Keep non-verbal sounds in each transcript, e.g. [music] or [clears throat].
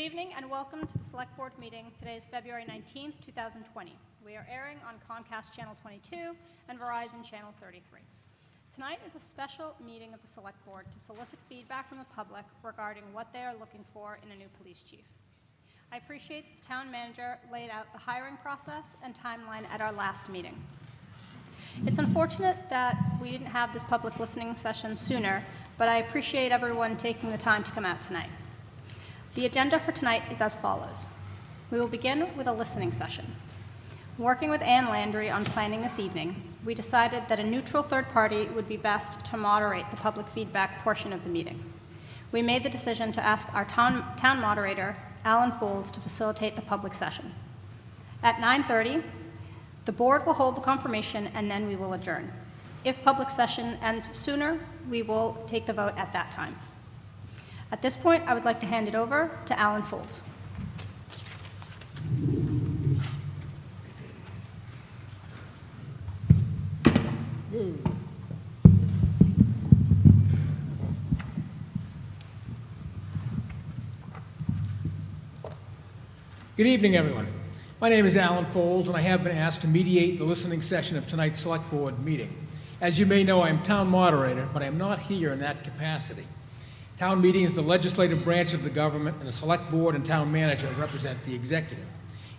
evening and welcome to the Select Board meeting. Today is February 19th, 2020. We are airing on Comcast Channel 22 and Verizon Channel 33. Tonight is a special meeting of the Select Board to solicit feedback from the public regarding what they are looking for in a new police chief. I appreciate that the town manager laid out the hiring process and timeline at our last meeting. It's unfortunate that we didn't have this public listening session sooner, but I appreciate everyone taking the time to come out tonight. The agenda for tonight is as follows. We will begin with a listening session. Working with Ann Landry on planning this evening, we decided that a neutral third party would be best to moderate the public feedback portion of the meeting. We made the decision to ask our town, town moderator, Alan Foulds, to facilitate the public session. At 9:30, the board will hold the confirmation and then we will adjourn. If public session ends sooner, we will take the vote at that time. At this point, I would like to hand it over to Alan Foulds. Good evening, everyone. My name is Alan Foulds, and I have been asked to mediate the listening session of tonight's Select Board meeting. As you may know, I am town moderator, but I am not here in that capacity. Town meeting is the legislative branch of the government, and the Select Board and Town Manager represent the executive.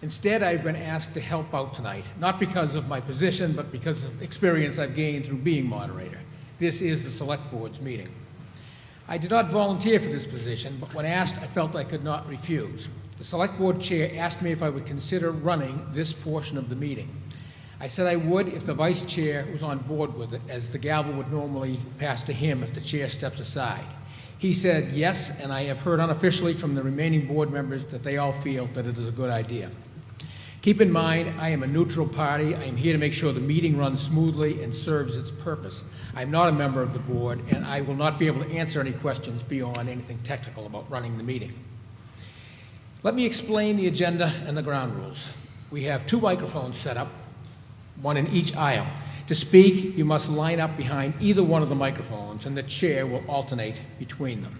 Instead, I've been asked to help out tonight, not because of my position, but because of experience I've gained through being moderator. This is the Select Board's meeting. I did not volunteer for this position, but when asked, I felt I could not refuse. The Select Board Chair asked me if I would consider running this portion of the meeting. I said I would if the Vice Chair was on board with it, as the gavel would normally pass to him if the Chair steps aside. He said yes, and I have heard unofficially from the remaining board members that they all feel that it is a good idea. Keep in mind, I am a neutral party. I am here to make sure the meeting runs smoothly and serves its purpose. I'm not a member of the board, and I will not be able to answer any questions beyond anything technical about running the meeting. Let me explain the agenda and the ground rules. We have two microphones set up, one in each aisle. To speak, you must line up behind either one of the microphones, and the chair will alternate between them.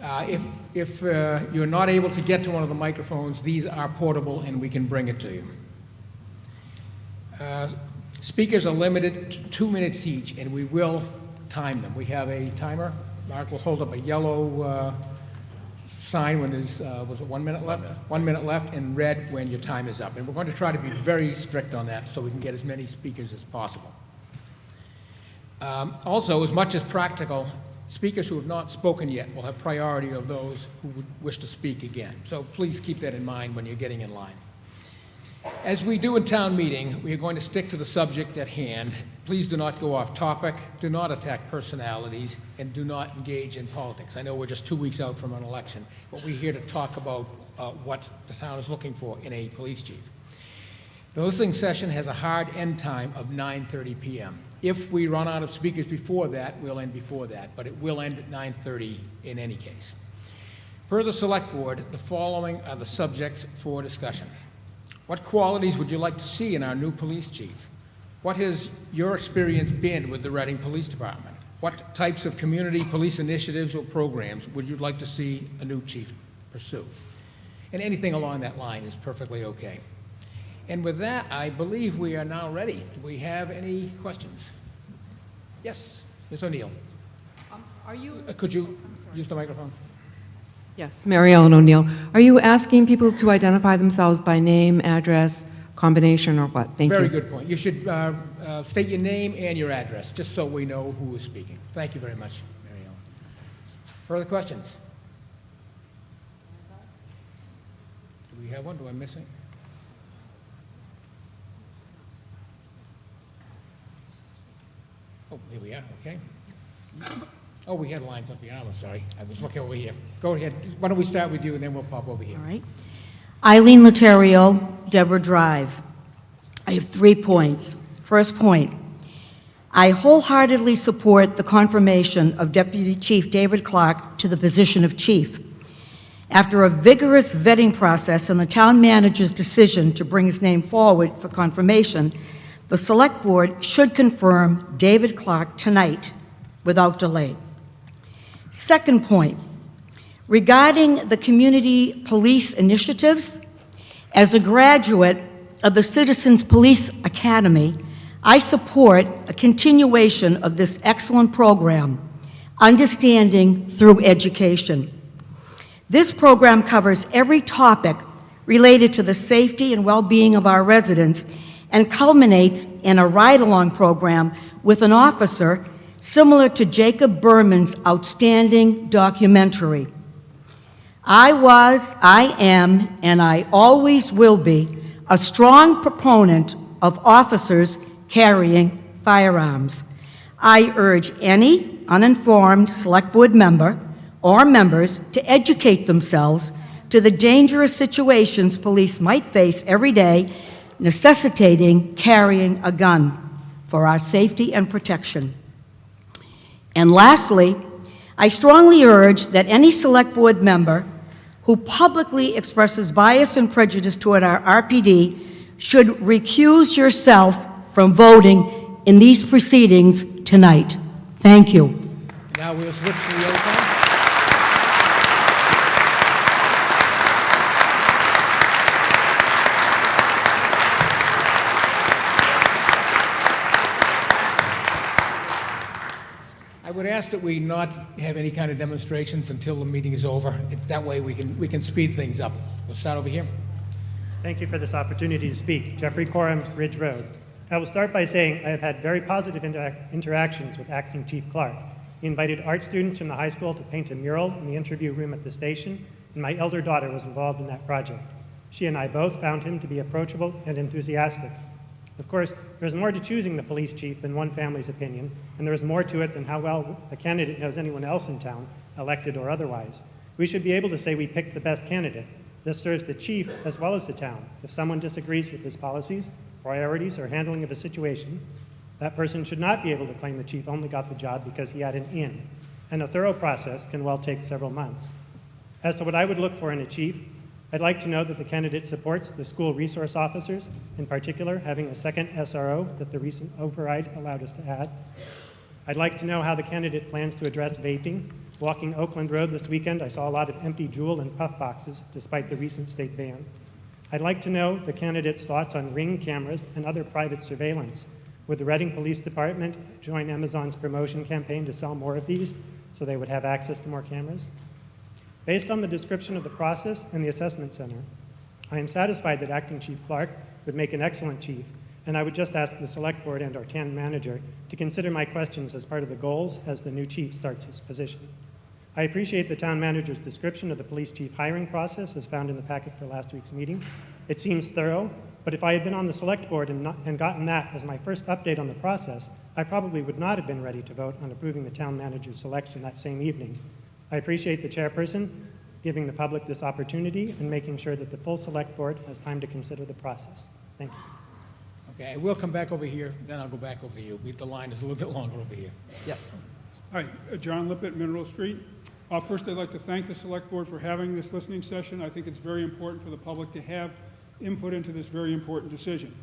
Uh, If, if uh, you're not able to get to one of the microphones, these are portable and we can bring it to you. Uh, Speakers are limited to two minutes each, and we will time them. We have a timer. Mark will hold up a yellow uh, sign when there's, uh, was it one minute left? One minute left, and red when your time is up. And we're going to try to be very strict on that so we can get as many speakers as possible. Um, Also, as much as practical, speakers who have not spoken yet will have priority of those who would wish to speak again. So please keep that in mind when you're getting in line. As we do in town meeting, we are going to stick to the subject at hand. Please do not go off topic, do not attack personalities, and do not engage in politics. I know we're just two weeks out from an election, but we're here to talk about uh, what the town is looking for in a police chief. The listening session has a hard end time of 9:30 PM. If we run out of speakers before that, we'll end before that, but it will end at 9:30 in any case. Per the Select Board, the following are the subjects for discussion. What qualities would you like to see in our new police chief? What has your experience been with the Reading Police Department? What types of community police initiatives or programs would you like to see a new chief pursue? And anything along that line is perfectly okay. And with that, I believe we are now ready. Do we have any questions? Yes, Ms. O'Neill. Um, Are you, Uh, Could you use the microphone? Yes, Mary Ellen O'Neill. Are you asking people to identify themselves by name, address, combination, or what? Thank you. Very good point. You should uh, uh, state your name and your address, just so we know who is speaking. Thank you very much, Mary Ellen. Further questions? Do we have one? Do I miss it? Oh, here we are, okay. Oh, we had lines up here, I'm sorry. I was looking over here. Go ahead. Why don't we start with you, and then we'll pop over here. All right. Eileen Laterio, Deborah Drive. I have three points. First point, I wholeheartedly support the confirmation of Deputy Chief David Clark to the position of chief. After a vigorous vetting process and the town manager's decision to bring his name forward for confirmation, the Select Board should confirm David Clark tonight without delay. Second point, regarding the community police initiatives, as a graduate of the Citizens Police Academy, I support a continuation of this excellent program, Understanding Through Education. This program covers every topic related to the safety and well-being of our residents and culminates in a ride-along program with an officer similar to Jacob Berman's outstanding documentary. I was, I am, and I always will be a strong proponent of officers carrying firearms. I urge any uninformed Select Board member or members to educate themselves to the dangerous situations police might face every day necessitating carrying a gun for our safety and protection. And lastly, I strongly urge that any Select Board member who publicly expresses bias and prejudice toward our RPD should recuse yourself from voting in these proceedings tonight. Thank you. Now we'll switch to the oath. I would ask that we not have any kind of demonstrations until the meeting is over. It- That way, we can, we can speed things up. We'll start over here. Thank you for this opportunity to speak. Jeffrey Corum, Ridge Road. I will start by saying I have had very positive interac- interactions with Acting Chief Clark. He invited art students from the high school to paint a mural in the interview room at the station, and my elder daughter was involved in that project. She and I both found him to be approachable and enthusiastic. Of course, there is more to choosing the police chief than one family's opinion, and there is more to it than how well a candidate knows anyone else in town, elected or otherwise. We should be able to say we picked the best candidate. This serves the chief as well as the town. If someone disagrees with his policies, priorities, or handling of a situation, that person should not be able to claim the chief only got the job because he had an in. And a thorough process can well take several months. As to what I would look for in a chief, I'd like to know that the candidate supports the school resource officers, in particular, having a second SRO that the recent override allowed us to add. I'd like to know how the candidate plans to address vaping. Walking Oakland Road this weekend, I saw a lot of empty JUUL and puff boxes despite the recent state ban. I'd like to know the candidate's thoughts on ring cameras and other private surveillance. Would the Reading Police Department join Amazon's promotion campaign to sell more of these so they would have access to more cameras? Based on the description of the process and the assessment center, I am satisfied that Acting Chief Clark would make an excellent chief, and I would just ask the Select Board and our town manager to consider my questions as part of the goals as the new chief starts his position. I appreciate the town manager's description of the police chief hiring process as found in the packet for last week's meeting. It seems thorough, but if I had been on the select board and, not, and gotten that as my first update on the process, I probably would not have been ready to vote on approving the town manager's selection that same evening. I appreciate the chairperson giving the public this opportunity and making sure that the full select board has time to consider the process. Thank you. Okay, we'll come back over here, then I'll go back over to you. The line is a little bit longer over here. Yes. Hi, uh, John Lippett, Mineral Street. Uh, First, I'd like to thank the Select Board for having this listening session. I think it's very important for the public to have input into this very important decision.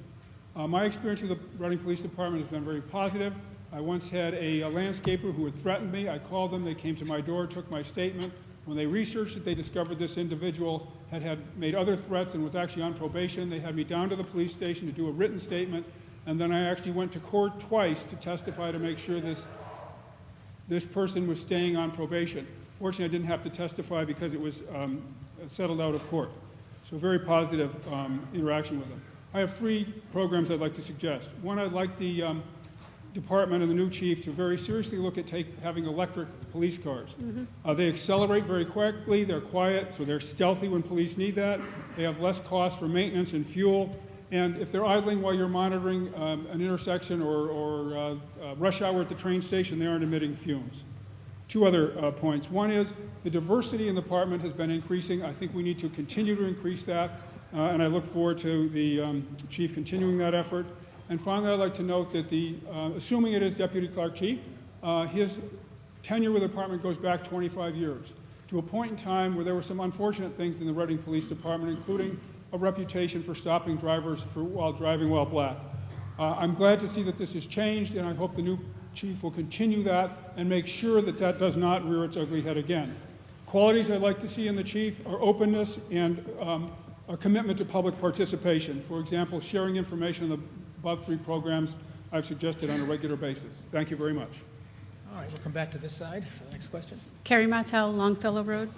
Uh, My experience with the Reading Police Department has been very positive. I once had a a landscaper who had threatened me. I called them, they came to my door, took my statement. When they researched it, they discovered this individual had had made other threats and was actually on probation. They had me down to the police station to do a written statement, and then I actually went to court twice to testify to make sure this this person was staying on probation. Fortunately, I didn't have to testify because it was um, settled out of court. So very positive um, interaction with them. I have three programs I'd like to suggest. One, I'd like the um, department and the new chief to very seriously look at take, having electric police cars. Uh, they accelerate very quickly, they're quiet, so they're stealthy when police need that. They have less cost for maintenance and fuel. And if they're idling while you're monitoring um, an intersection or, or uh, uh, rush hour at the train station, they aren't emitting fumes. Two other uh, points. One is the diversity in the department has been increasing. I think we need to continue to increase that, uh, and I look forward to the um, chief continuing that effort. And finally, I'd like to note that the, uh, assuming it is Deputy Clark Chief, uh, his tenure with the department goes back 25 years, to a point in time where there were some unfortunate things in the Reading Police Department, including a reputation for stopping drivers for, while driving while black. Uh, I'm glad to see that this has changed, and I hope the new chief will continue that and make sure that that does not rear its ugly head again. Qualities I'd like to see in the chief are openness and um, a commitment to public participation. For example, sharing information on the above three programs I've suggested on a regular basis. Thank you very much. All right, we'll come back to this side for the next question. Carrie Martell, Longfellow Road.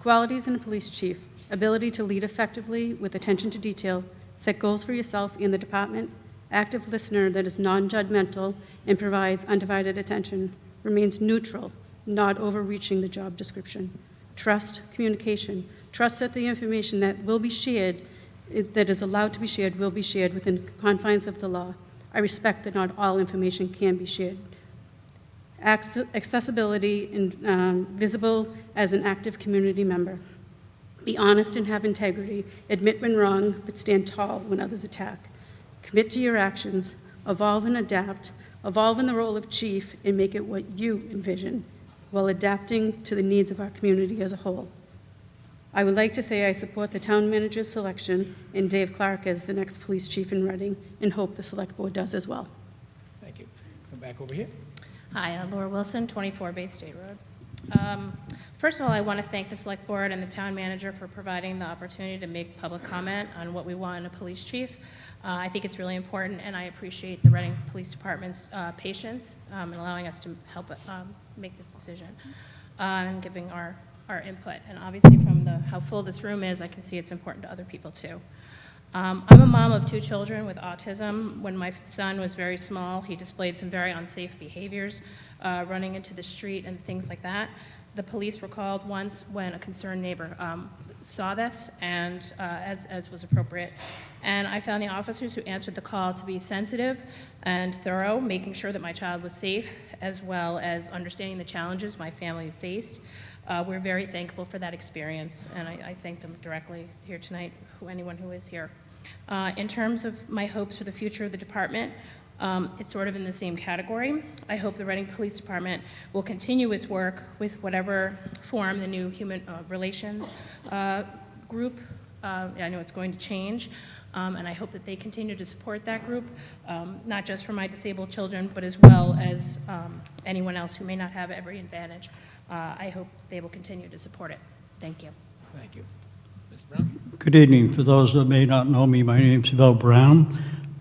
Qualities in a police chief, ability to lead effectively with attention to detail, set goals for yourself and the department, active listener that is non-judgmental and provides undivided attention, remains neutral, not overreaching the job description, trust, communication, trust that the information that will be shared, it- that is allowed to be shared, will be shared within confines of the law. I respect that not all information can be shared. Acce- accessibility and um, visible as an active community member. Be honest and have integrity. Admit when wrong, but stand tall when others attack. Commit to your actions. Evolve and adapt. Evolve in the role of chief and make it what you envision while adapting to the needs of our community as a whole. I would like to say I support the town manager's selection and Dave Clark as the next police chief in Reading and hope the select board does as well. Thank you. Come back over here. Hi, uh, Laura Wilson, 24 Bay State Road. Um, First of all, I want to thank the Select Board and the Town Manager for providing the opportunity to make public comment on what we want in a police chief. Uh, I think it's really important, and I appreciate the Reading Police Department's uh, patience um, in allowing us to help um, make this decision uh, and giving our, our input. And obviously, from the, how full this room is, I can see it's important to other people, too. Um, I'm a mom of two children with autism. When my son was very small, he displayed some very unsafe behaviors, uh, running into the street and things like that. The police were called once when a concerned neighbor um, saw this, and uh, as, as was appropriate. And I found the officers who answered the call to be sensitive and thorough, making sure that my child was safe, as well as understanding the challenges my family faced. Uh, we're very thankful for that experience, and I, I thank them directly here tonight, who, anyone who is here. Uh, in terms of my hopes for the future of the department, um, it's sort of in the same category. I hope the Reading Police Department will continue its work with whatever form the new human uh, relations uh, group. Uh, I know it's going to change, um, and I hope that they continue to support that group, um, not just for my disabled children, but as well as um, anyone else who may not have every advantage. Uh, I hope they will continue to support it. Thank you. Thank you. Ms. Brown? Good evening. For those that may not know me, my name is Bill Brown.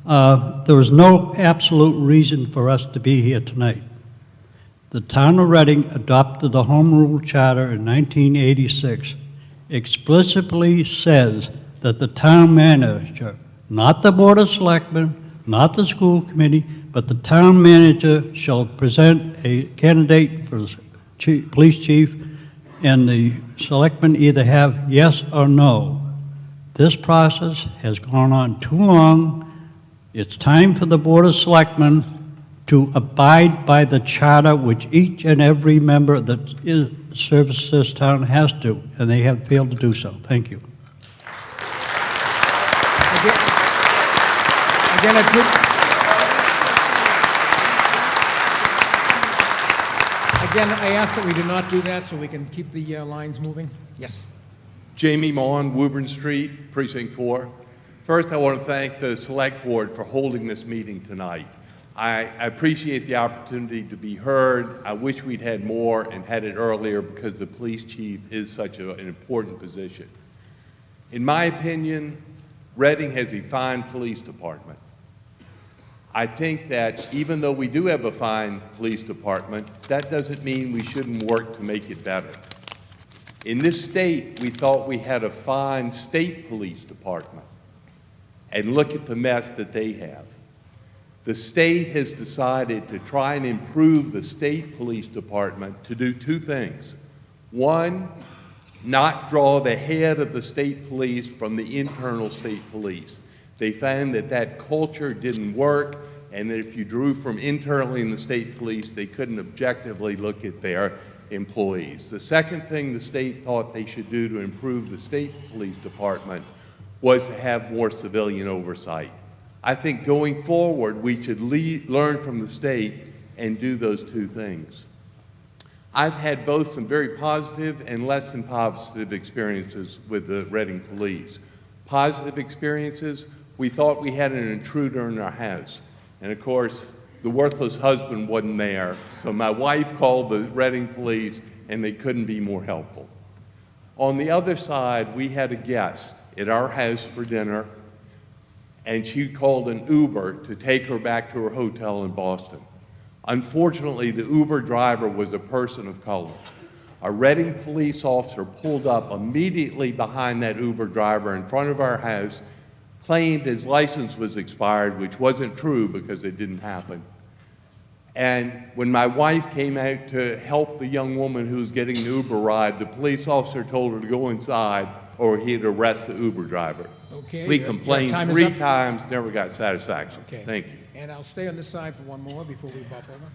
Uh, There was no absolute reason for us to be here tonight. The town of Reading adopted the Home Rule Charter in 1986, explicitly says that the town manager, not the Board of Selectmen, not the school committee, but the town manager shall present a candidate for chief, police chief, and the selectmen either have yes or no. This process has gone on too long. It's time for the Board of Selectmen to abide by the charter which each and every member that is, serves this town has to, and they have failed to do so. Thank you. Again, again, again, I ask that we do not do that so we can keep the uh, lines moving. Yes. Jamie Mon, Woburn Street, Precinct 4. First, I want to thank the Select Board for holding this meeting tonight. I I appreciate the opportunity to be heard. I wish we'd had more and had it earlier because the police chief is such a- an important position. In my opinion, Reading has a fine police department. I think that even though we do have a fine police department, that doesn't mean we shouldn't work to make it better. In this state, we thought we had a fine state police department. And look at the mess that they have. The state has decided to try and improve the state police department to do two things. One, not draw the head of the state police from the internal state police. They found that that culture didn't work, and that if you drew from internally in the state police, they couldn't objectively look at their employees. The second thing the state thought they should do to improve the state police department was to have more civilian oversight. I think going forward, we should lead, learn from the state and do those two things. I've had both some very positive and less than positive experiences with the Reading Police. Positive experiences, we thought we had an intruder in our house. And of course, the worthless husband wasn't there, so my wife called the Reading police, and they couldn't be more helpful. On the other side, we had a guest at our house for dinner, and she called an Uber to take her back to her hotel in Boston. Unfortunately, the Uber driver was a person of color. A Reading police officer pulled up immediately behind that Uber driver in front of our house, claimed his license was expired, which wasn't true because it didn't happen. And when my wife came out to help the young woman who was getting the Uber ride, the police officer told her to go inside or he'd arrest the Uber driver. Okay, We your- your complained time is three up. times, never got satisfaction. Okay. Thank you. And I'll stay on this side for one more before we bump over.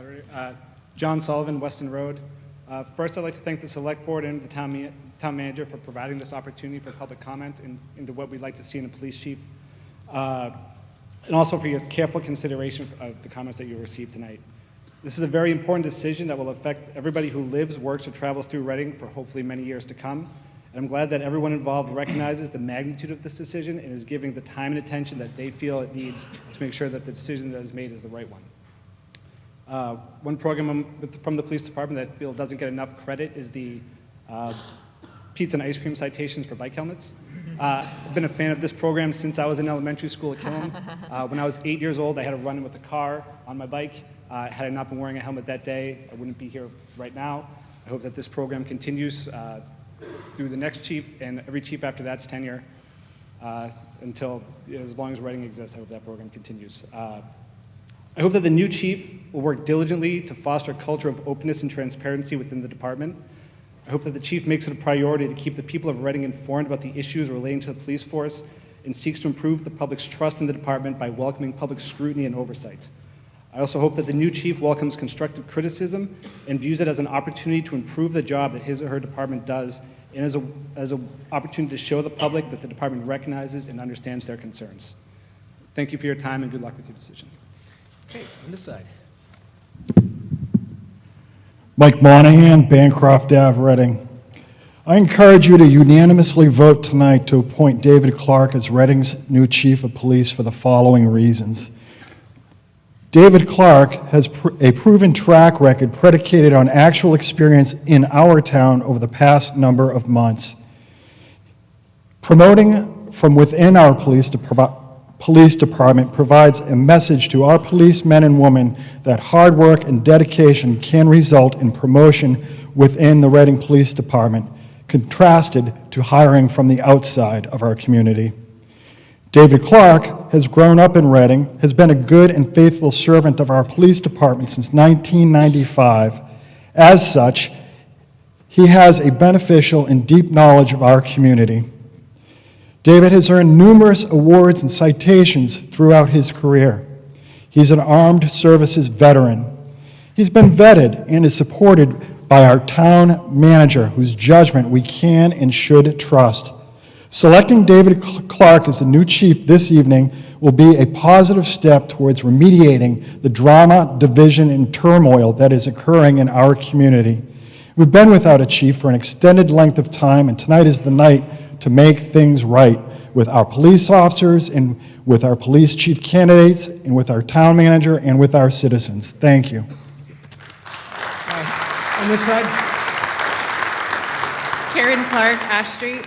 All right, uh, John Sullivan, Weston Road. Uh, First, I'd like to thank the Select Board and the Town ma- Town Manager for providing this opportunity for public comment in- into what we'd like to see in a police chief, uh, and also for your careful consideration of the comments that you received tonight. This is a very important decision that will affect everybody who lives, works, or travels through Reading for hopefully many years to come. And I'm glad that everyone involved recognizes the magnitude of this decision and is giving the time and attention that they feel it needs to make sure that the decision that is made is the right one. Uh, One program from the police department that I feel doesn't get enough credit is the uh, pizza and ice cream citations for bike helmets. Uh, I've been a fan of this program since I was in elementary school at Killam. [laughs] Uh, When I was eight years old, I had a run-in with a car on my bike. Uh, Had I not been wearing a helmet that day, I wouldn't be here right now. I hope that this program continues uh, through the next chief and every chief after that's tenure uh, until, as long as Reading exists, I hope that program continues. Uh, I hope that the new chief will work diligently to foster a culture of openness and transparency within the department. I hope that the chief makes it a priority to keep the people of Reading informed about the issues relating to the police force and seeks to improve the public's trust in the department by welcoming public scrutiny and oversight. I also hope that the new chief welcomes constructive criticism and views it as an opportunity to improve the job that his or her department does and as a, as an opportunity to show the public that the department recognizes and understands their concerns. Thank you for your time and good luck with your decision. Okay, on this side. Mike Monahan, Bancroft Ave, Reading. I encourage you to unanimously vote tonight to appoint David Clark as Reading's new Chief of Police for the following reasons. David Clark has pr- a proven track record predicated on actual experience in our town over the past number of months. Promoting from within our police, dep- police department provides a message to our policemen and women that hard work and dedication can result in promotion within the Reading Police Department, contrasted to hiring from the outside of our community. David Clark has grown up in Reading, has been a good and faithful servant of our police department since 1995. As such, he has a beneficial and deep knowledge of our community. David has earned numerous awards and citations throughout his career. He's an armed services veteran. He's been vetted and is supported by our town manager, whose judgment we can and should trust. Selecting David Clark as the new chief this evening will be a positive step towards remediating the drama, division, and turmoil that is occurring in our community. We've been without a chief for an extended length of time, and tonight is the night to make things right with our police officers and with our police chief candidates and with our town manager and with our citizens. Thank you. Uh, On this side? Karen Clark, Ash Street.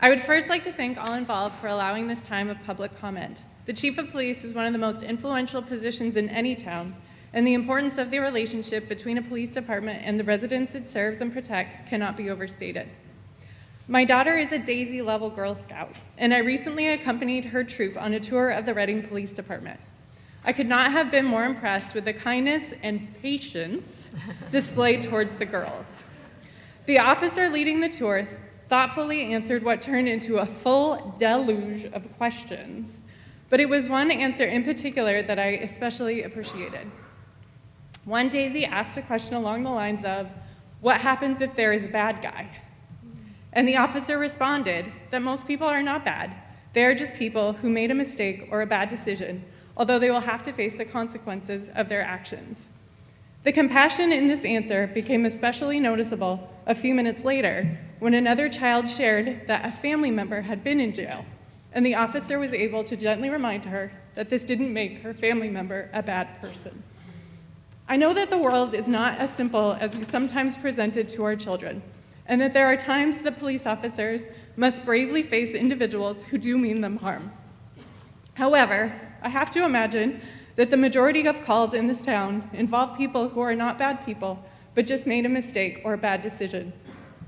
I would first like to thank all involved for allowing this time of public comment. The Chief of Police is one of the most influential positions in any town, and the importance of the relationship between a police department and the residents it serves and protects cannot be overstated. My daughter is a Daisy level Girl Scout, and I recently accompanied her troop on a tour of the Reading Police Department. I could not have been more impressed with the kindness and patience [laughs] displayed towards the girls. The officer leading the tour thoughtfully answered what turned into a full deluge of questions, but it was one answer in particular that I especially appreciated. One Daisy asked a question along the lines of, What happens if there is a bad guy? And the officer responded that most people are not bad. They are just people who made a mistake or a bad decision, although they will have to face the consequences of their actions. The compassion in this answer became especially noticeable a few minutes later when another child shared that a family member had been in jail, and the officer was able to gently remind her that this didn't make her family member a bad person. I know that the world is not as simple as we sometimes present it to our children, and that there are times that police officers must bravely face individuals who do mean them harm. However, I have to imagine that the majority of calls in this town involve people who are not bad people, but just made a mistake or a bad decision.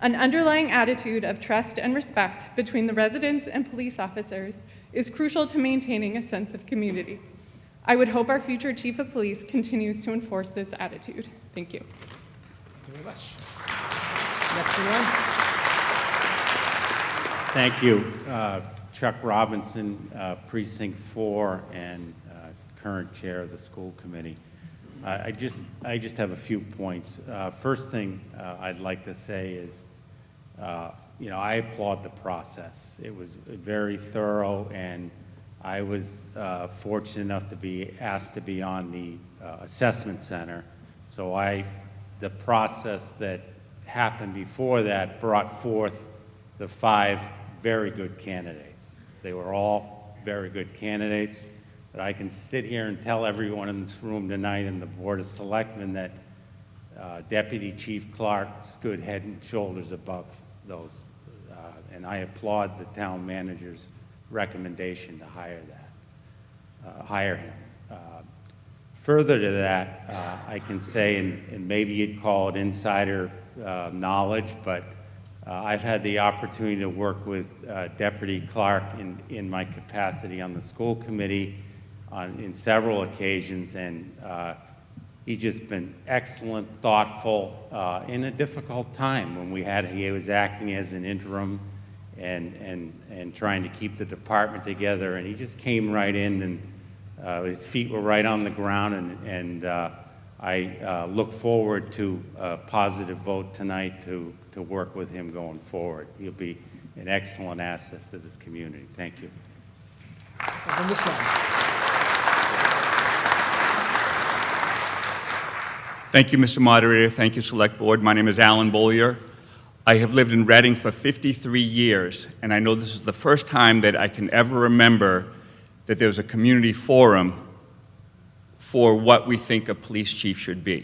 An underlying attitude of trust and respect between the residents and police officers is crucial to maintaining a sense of community. I would hope our future chief of police continues to enforce this attitude. Thank you. Thank you very much. Next line. Thank you. Uh, Chuck Robinson, uh, Precinct 4, and uh, current chair of the school committee. I I just, I just have a few points. Uh, First thing uh, I'd like to say is, uh, you know, I applaud the process. It was very thorough, and I was uh, fortunate enough to be asked to be on the uh, assessment center. So I, the process that happened before that brought forth the five very good candidates. They were all very good candidates, but I can sit here and tell everyone in this room tonight and the Board of Selectmen that uh, Deputy Chief Clark stood head and shoulders above those. Uh, And I applaud the town manager's recommendation to hire that, uh, hire him. Uh, Further to that, uh, I can say, and and maybe you'd call it insider uh, knowledge, but uh, I've had the opportunity to work with uh, Deputy Clark in in my capacity on the school committee on, in several occasions, and uh, he's just been excellent, thoughtful, uh, in a difficult time when we had, he was acting as an interim and, and, and trying to keep the department together, and he just came right in and uh, his feet were right on the ground, and, and uh, I uh, look forward to a positive vote tonight to, to work with him going forward. He'll be an excellent asset to this community. Thank you. On this. Thank you, Mr. Moderator. Thank you, Select Board. My name is Alan Bollier. I have lived in Reading for 53 years, and I know this is the first time that I can ever remember that there was a community forum for what we think a police chief should be.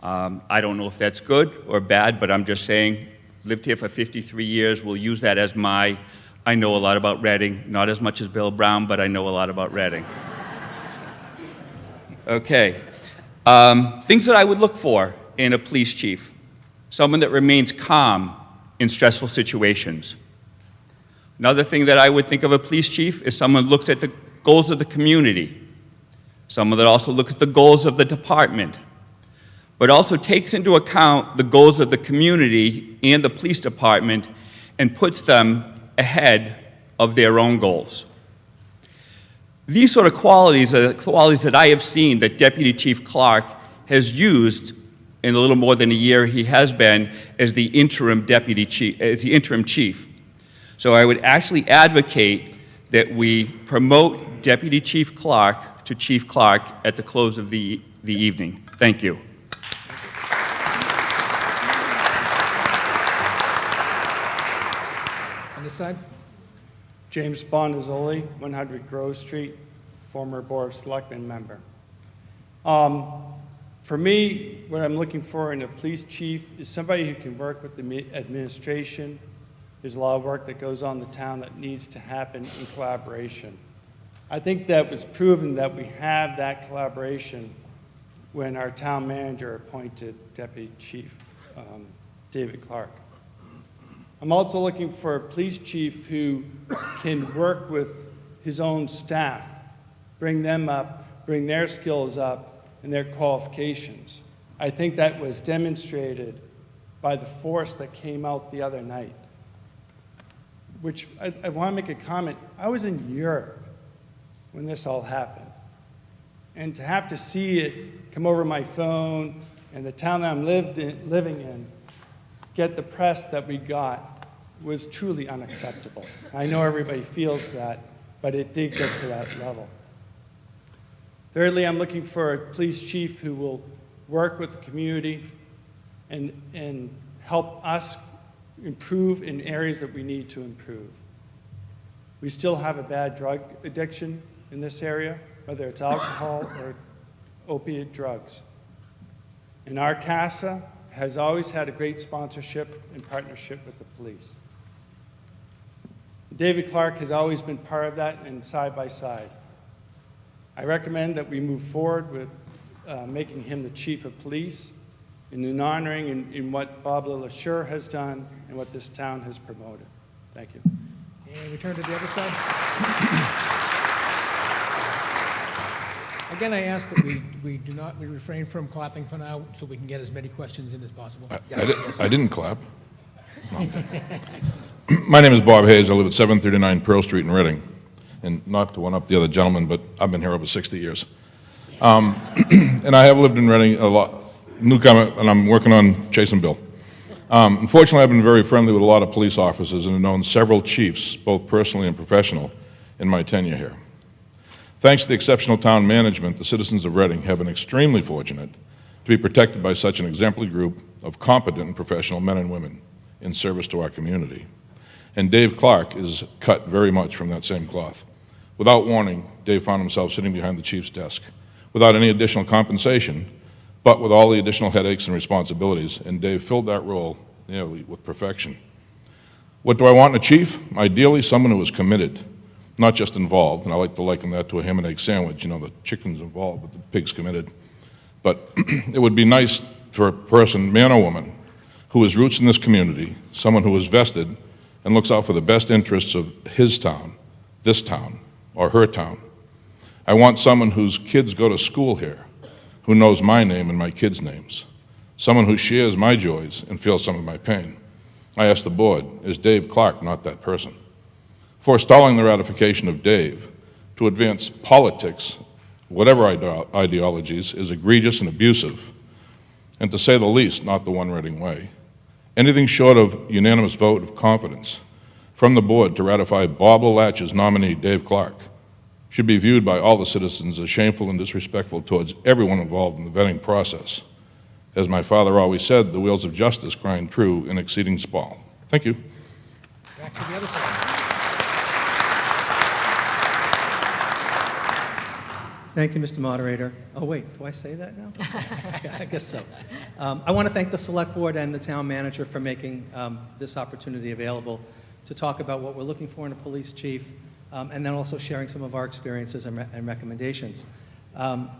Um, I don't know if that's good or bad, but I'm just saying, lived here for 53 years, we'll use that as my, I know a lot about Reading, not as much as Bill Brown, but I know a lot about Reading. Okay. Um, things that I would look for in a police chief someone that remains calm in stressful situations. Another thing that I would think of a police chief is someone looks at the goals of the community, someone that also looks at the goals of the department, but also takes into account the goals of the community and the police department and puts them ahead of their own goals. These sort of qualities are the qualities that I have seen that Deputy Chief Clark has used in a little more than a year he has been as the interim deputy chief, as the interim chief. So I would actually advocate that we promote Deputy Chief Clark to Chief Clark at the close of the, the evening. Thank you. On this side. James Bonazoli, 100 Grove Street, former Board of Selectmen member. Um, For me, what I'm looking for in a police chief is somebody who can work with the administration. There's a lot of work that goes on in the town that needs to happen in collaboration. I think that was proven that we have that collaboration when our town manager appointed Deputy Chief um, David Clark. I'm also looking for a police chief who can work with his own staff, bring them up, bring their skills up and their qualifications. I think that was demonstrated by the force that came out the other night. Which I, I want to make a comment. I was in Europe when this all happened. And to have to see it come over my phone and the town that I'm lived in, living in get the press that we got was truly unacceptable. I know everybody feels that, but it did get to that level. Thirdly, I'm looking for a police chief who will work with the community and, and help us improve in areas that we need to improve. We still have a bad drug addiction in this area, whether it's alcohol or opiate drugs. And our CASA has always had a great sponsorship and partnership with the police. David Clark has always been part of that and side by side. I recommend that we move forward with uh, making him the chief of police and in honoring in, in what Bob LeLacheur has done and what this town has promoted. Thank you. And we turn to the other side. Again, I ask that we, we do not, we refrain from clapping for now, so we can get as many questions in as possible. I, Yes, I di- yes. I didn't clap. My name is Bob Hayes. I live at 739 Pearl Street in Reading. And not to one-up the other gentleman, but I've been here over 60 years. Um, [clears throat] And I have lived in Reading a lot, newcomer, and I'm working on chasing Bill. Um, Unfortunately, I've been very friendly with a lot of police officers and have known several chiefs, both personally and professional, in my tenure here. Thanks to the exceptional town management, the citizens of Reading have been extremely fortunate to be protected by such an exemplary group of competent and professional men and women in service to our community. And Dave Clark is cut very much from that same cloth. Without warning, Dave found himself sitting behind the chief's desk without any additional compensation, but with all the additional headaches and responsibilities, and Dave filled that role nearly with perfection. What do I want in a chief? Ideally, someone who is committed, not just involved, and I like to liken that to a ham and egg sandwich. You know, the chicken's involved, but the pig's committed. But [clears throat] it would be nice for a person, man or woman, who has roots in this community, someone who is vested and looks out for the best interests of his town, this town, or her town. I want someone whose kids go to school here, who knows my name and my kids' names, someone who shares my joys and feels some of my pain. I ask the board, is Dave Clark not that person? Forestalling the ratification of Dave to advance politics, whatever ide- ideologies, is egregious and abusive, and to say the least, not the one Reading way. Anything short of unanimous vote of confidence from the board to ratify Bob LeLacheur's nominee, Dave Clark, should be viewed by all the citizens as shameful and disrespectful towards everyone involved in the vetting process. As my father always said, the wheels of justice grind true in exceeding small. Thank you. Back to the other side. Thank you, Mr. Moderator. Oh, wait, do I say that now? [laughs] Yeah, I guess so. Um, I want to thank the Select Board and the Town Manager for making um, this opportunity available to talk about what we're looking for in a police chief, um, and then also sharing some of our experiences and re- and recommendations. Um,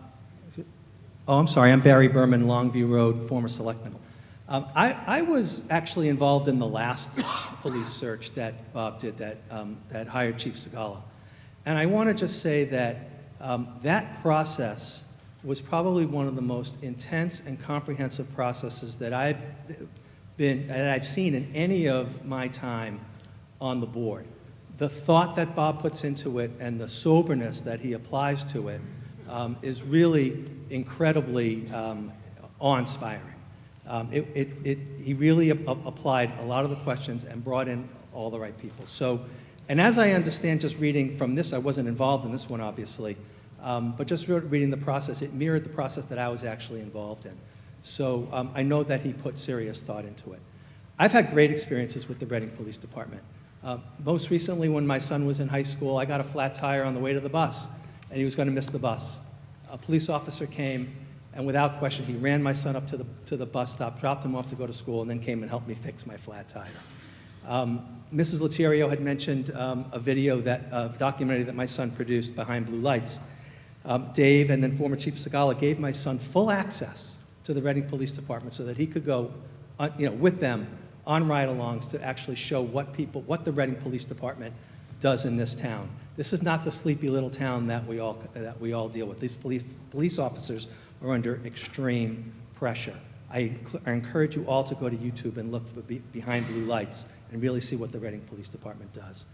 Oh, I'm sorry, I'm Barry Berman, Longview Road, former selectman. Um, I, I was actually involved in the last [coughs] police search that Bob did that, um, that hired Chief Segala. And I want to just say that um, that process was probably one of the most intense and comprehensive processes that I've been, that I've seen in any of my time on the board. The thought that Bob puts into it and the soberness that he applies to it um, is really incredibly um, awe-inspiring. Um, it, it, it, he really applied a lot of the questions and brought in all the right people. So, and as I understand, just reading from this, I wasn't involved in this one, obviously, um, but just re- reading the process, it mirrored the process that I was actually involved in. So um, I know that he put serious thought into it. I've had great experiences with the Reading Police Department. Uh, most recently, when my son was in high school, I got a flat tire on the way to the bus, and he was going to miss the bus. A police officer came, and without question, he ran my son up to the, to the bus stop, dropped him off to go to school, and then came and helped me fix my flat tire. Um, Mrs. Lettieri had mentioned um, a video that, a documentary that my son produced, Behind Blue Lights. Um, Dave and then former Chief Segalla gave my son full access to the Reading Police Department so that he could go, on, you know, with them on ride-alongs to actually show what people, what the Reading Police Department does in this town. This is not the sleepy little town that we all, that we all deal with. These police, police officers are under extreme pressure. I, I encourage you all to go to YouTube and look for Be- Behind Blue Lights and really see what the Reading Police Department does.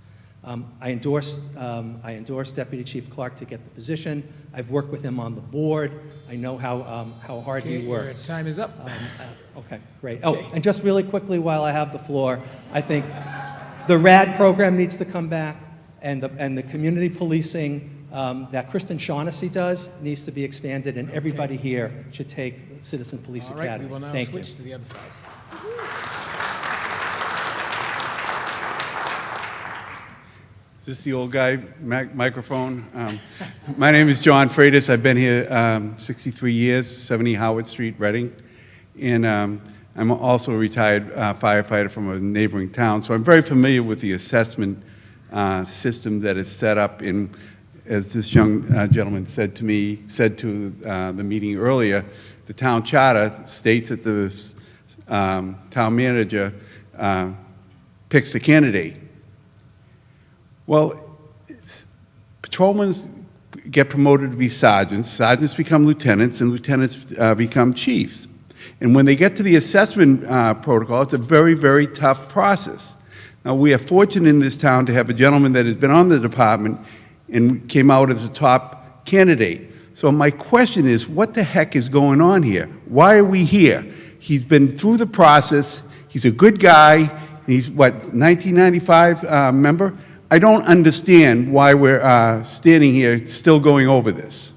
Um, I endorse, um, I endorse Deputy Chief Clark to get the position. I've worked with him on the board. I know how, um, how hard Okay, he your works. time is up. Um, uh, Okay, great. Oh, and just really quickly while I have the floor, I think the RAD program needs to come back, and the, and the community policing um, that Kristen Shaughnessy does needs to be expanded, and everybody here should take Citizen Police All right, we Academy. will now Thank you. switch to the other side. This is this the old guy mic- microphone? Um, My name is John Freitas. I've been here um, 63 years, 70 Howard Street, Reading. And um, I'm also a retired uh, firefighter from a neighboring town, so I'm very familiar with the assessment uh, system that is set up in, as this young uh, gentleman said to me, said to uh, the meeting earlier, the town charter states that the um, town manager uh, picks the candidate. Well, patrolmen get promoted to be sergeants, sergeants become lieutenants, and lieutenants uh, become chiefs. And when they get to the assessment uh, protocol, it's a very, very tough process. Now, we are fortunate in this town to have a gentleman that has been on the department and came out as a top candidate. So my question is, what the heck is going on here? Why are we here? He's been through the process, he's a good guy, he's, what, 1995 uh, member? I don't understand why we're uh, standing here still going over this.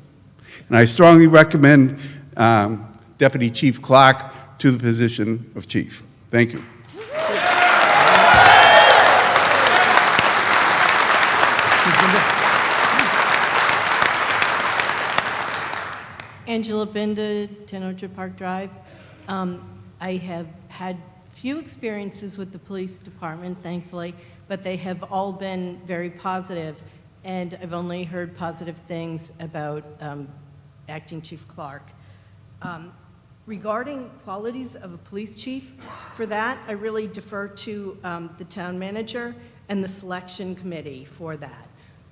And I strongly recommend um, Deputy Chief Clark to the position of chief. Thank you. Angela Binda, 10 Orchard Park Drive. Um, I have had few experiences with the police department, thankfully, but they have all been very positive, and I've only heard positive things about um, Acting Chief Clark. Um, Regarding qualities of a police chief, for that, I really defer to um, the town manager and the selection committee for that.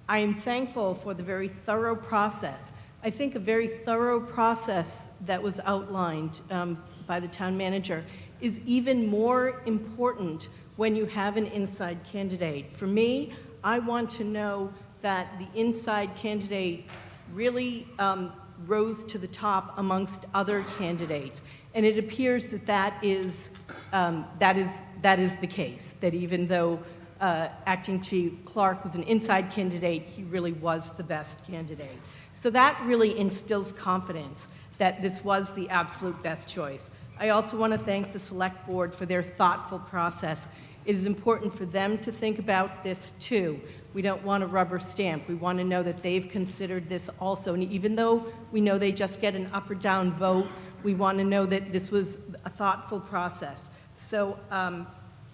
I am thankful for the very thorough process. I think a very thorough process that was outlined um, by the town manager is even more important when you have an inside candidate. For me, I want to know that the inside candidate really um, rose to the top amongst other candidates. And it appears that that is, um, that is, that is the case, that even though uh, Acting Chief Clark was an inside candidate, he really was the best candidate. So that really instills confidence that this was the absolute best choice. I also want to thank the Select Board for their thoughtful process. It is important for them to think about this too. We don't want a rubber stamp. We want to know that they've considered this also. And even though we know they just get an up or down vote, we want to know that this was a thoughtful process. So um,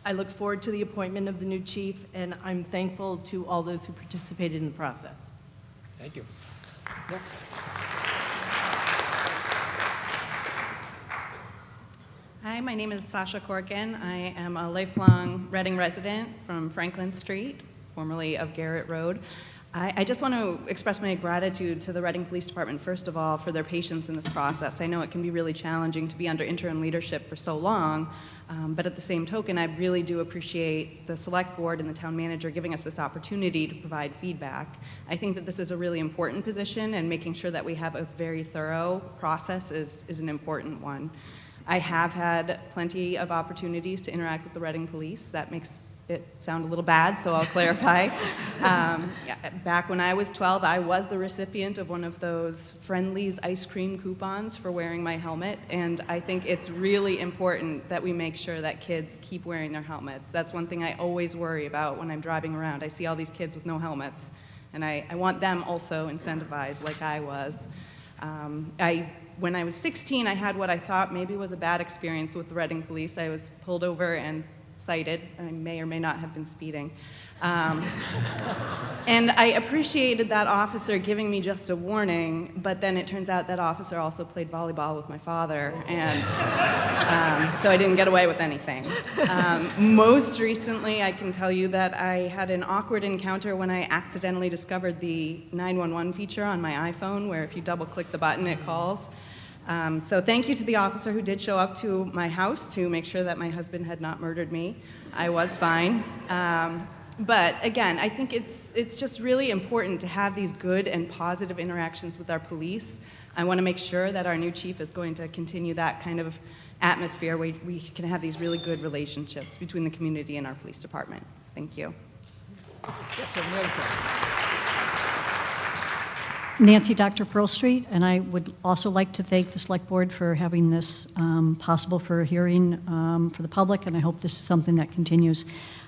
I look forward to the appointment of the new chief, and I'm thankful to all those who participated in the process. Thank you. Next. Hi, my name is Sasha Corkin. I am a lifelong Reading resident from Franklin Street, formerly of Garrett Road. I, I just want to express my gratitude to the Reading Police Department, first of all, for their patience in this process. I know it can be really challenging to be under interim leadership for so long, um, but at the same token, I really do appreciate the Select Board and the Town Manager giving us this opportunity to provide feedback. I think that this is a really important position, and making sure that we have a very thorough process is, is an important one. I have had plenty of opportunities to interact with the Reading Police. That makes it sound a little bad, so I'll clarify. [laughs] Um, back when I was 12, I was the recipient of one of those Friendly's ice cream coupons for wearing my helmet, and I think it's really important that we make sure that kids keep wearing their helmets. That's one thing I always worry about when I'm driving around. I see all these kids with no helmets, and I, I want them also incentivized like I was. Um, I, when I was 16, I had what I thought maybe was a bad experience with the Reading Police. I was pulled over and cited. I may or may not have been speeding. Um, [laughs] and I appreciated that officer giving me just a warning, but then it turns out that officer also played volleyball with my father, and um, so I didn't get away with anything. Um, most recently, I can tell you that I had an awkward encounter when I accidentally discovered the 911 feature on my iPhone, where if you double click the button, it calls. Um, so thank you to the officer who did show up to my house to make sure that my husband had not murdered me. I was fine. Um, but again, I think it's, it's just really important to have these good and positive interactions with our police. I want to make sure that our new chief is going to continue that kind of atmosphere where we can have these really good relationships between the community and our police department. Thank you. Yes, side. Nancy Docktor Pearl Street, and I would also like to thank the Select Board for having this um, possible for a hearing um, for the public, and I hope this is something that continues.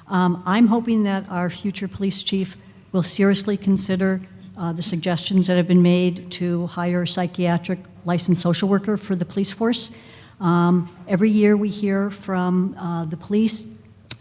Um, I'm hoping that our future police chief will seriously consider uh, the suggestions that have been made to hire a psychiatric licensed social worker for the police force. Um, Every year, we hear from uh, the police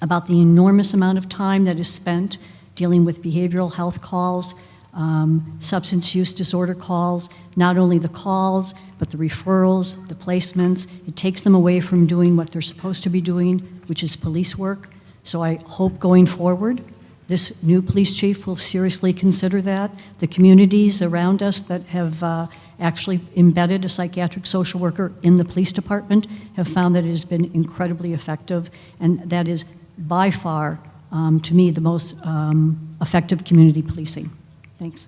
about the enormous amount of time that is spent dealing with behavioral health calls, um, substance use disorder calls, not only the calls, but the referrals, the placements. It takes them away from doing what they're supposed to be doing, which is police work. So I hope going forward, this new police chief will seriously consider that. The communities around us that have uh, actually embedded a psychiatric social worker in the police department have found that it has been incredibly effective, and that is by far, um, to me, the most um, effective community policing. Thanks.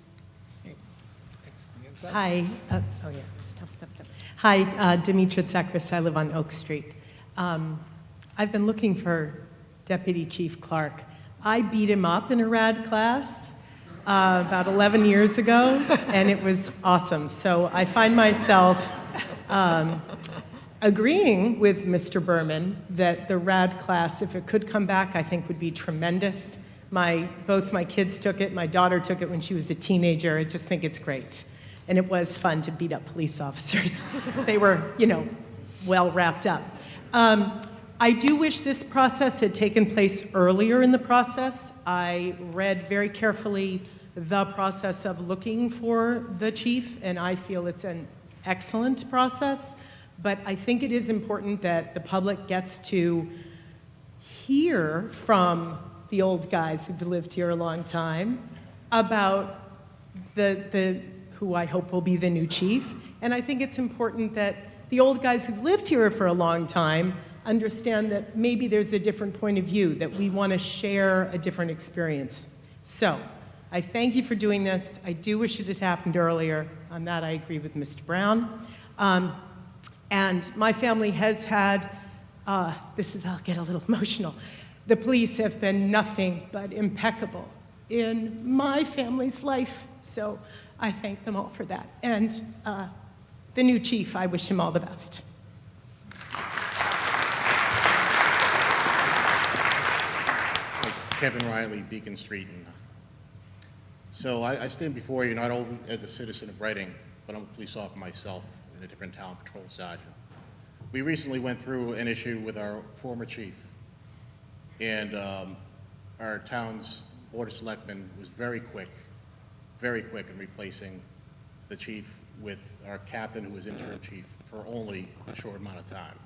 Hi, uh, oh yeah, stop, stop, stop. Hi, uh, Demetra Tsakris, I live on Oak Street. Um, I've been looking for Deputy Chief Clark. I beat him up in a RAD class uh, about 11 years ago, [laughs] and it was awesome. So I find myself um, agreeing with Mr. Berman that the RAD class, if it could come back, I think would be tremendous. My, both my kids took it, my daughter took it when she was a teenager. I just think it's great. And it was fun to beat up police [laughs] officers. they were, you know, well wrapped up. Um, I do wish this process had taken place earlier in the process. I read very carefully the process of looking for the chief, and I feel it's an excellent process. But I think it is important that the public gets to hear from the old guys who've lived here a long time about the, the, who I hope will be the new chief. And I think it's important that the old guys who've lived here for a long time understand that maybe there's a different point of view, that we want to share a different experience. So I thank you for doing this. I do wish it had happened earlier. On that, I agree with Mr. Brown. Um, and my family has had, uh, this is, I'll get a little [laughs] emotional. The police have been nothing but impeccable in my family's life. So I thank them all for that. And uh, the new chief, I wish him all the best. Kevin Riley, Beacon Street. So I, I stand before you not only as a citizen of Reading, but I'm a police officer myself in a different town, patrol sergeant. We recently went through an issue with our former chief, and um, our town's board of selectmen was very quick, very quick in replacing the chief with our captain, who was interim chief, for only a short amount of time.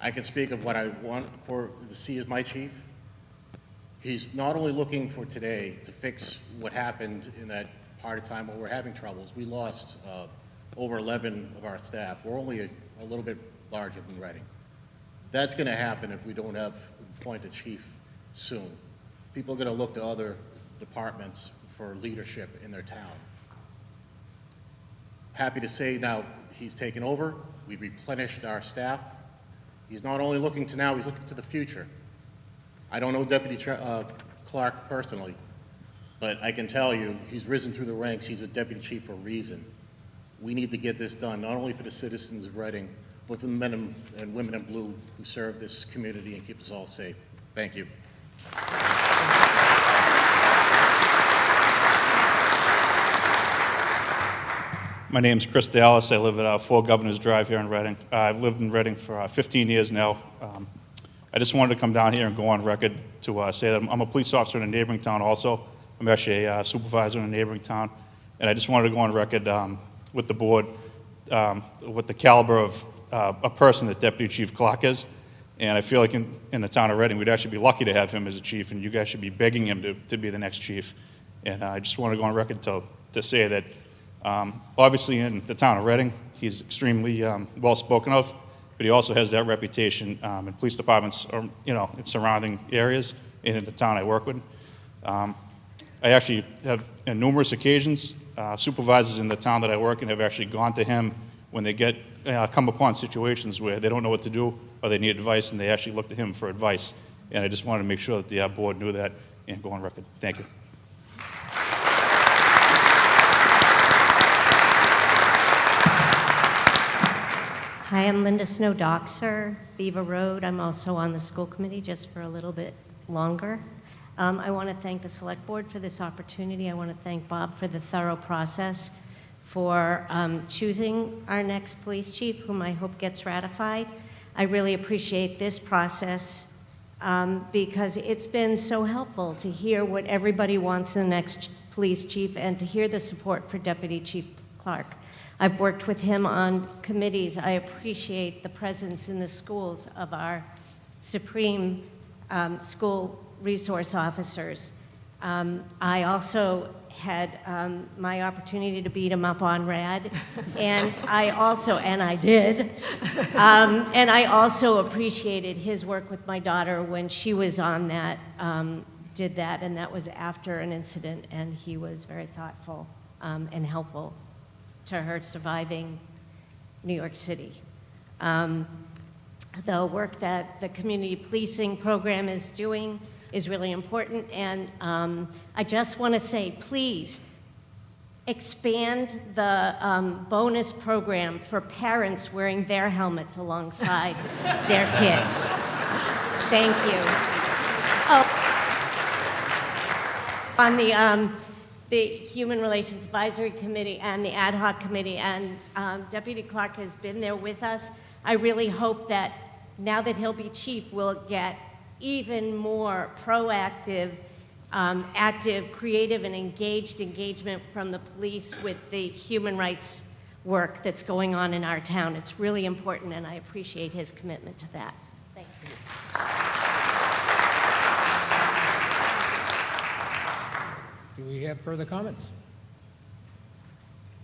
I can speak of what I want for to see as my chief. He's not only looking for today to fix what happened in that part of time when we're having troubles. We lost uh, over 11 of our staff. We're only a, a little bit larger than Reading. That's going to happen if we don't have appoint a chief soon. People are going to look to other departments for leadership in their town. Happy to say now he's taken over. We've replenished our staff. He's not only looking to now, he's looking to the future. I don't know Deputy uh, Clark personally, but I can tell you he's risen through the ranks. He's a deputy chief for a reason. We need to get this done, not only for the citizens of Reading, for the men and women in blue who serve this community and keep us all safe. Thank you. My name is Chris Dallas. I live at uh, 4 Governors Drive here in Reading. Uh, I've lived in Reading for uh, 15 years now. Um, I just wanted to come down here and go on record to uh, say that I'm, I'm a police officer in a neighboring town also. I'm actually a uh, supervisor in a neighboring town. And I just wanted to go on record um, with the board um, with the caliber of uh, a person that Deputy Chief Clark is. And I feel like in, in the town of Reading, we'd actually be lucky to have him as a chief, and you guys should be begging him to, to be the next chief. And I just want to go on record to, to say that um, obviously in the town of Reading, he's extremely um, well spoken of, but he also has that reputation um, in police departments, or, you know, in surrounding areas and in the town I work with. Um, I actually have, on numerous occasions, uh, supervisors in the town that I work in have actually gone to him when they get uh, come upon situations where they don't know what to do or they need advice, and they actually look to him for advice. And I just wanted to make sure that the uh, board knew that and go on record. Thank you. Hi, I'm Linda Snow Dockser, Beaver Road. I'm also on the school committee just for a little bit longer. Um, I want to thank the Select Board for this opportunity. I want to thank Bob for the thorough process, for um, choosing our next police chief, whom I hope gets ratified. I really appreciate this process um, because it's been so helpful to hear what everybody wants in the next police chief and to hear the support for Deputy Chief Clark. I've worked with him on committees. I appreciate the presence in the schools of our supreme um, school resource officers. Um, I also had um, my opportunity to beat him up on RAD, and I also, and I did, um, and I also appreciated his work with my daughter when she was on that, um, did that, and that was after an incident, and he was very thoughtful um, and helpful to her surviving New York City. Um, the work that the community policing program is doing is really important, and um, I just want to say, please, expand the um, bonus program for parents wearing their helmets alongside [laughs] their kids. Thank you. Oh, on the, um, the Human Relations Advisory Committee and the Ad hoc Committee, and um, Deputy Clark has been there with us. I really hope that now that he'll be chief, we'll get even more proactive, um, active, creative, and engaged engagement from the police with the human rights work that's going on in our town. It's really important, and I appreciate his commitment to that. Thank you. Do we have further comments?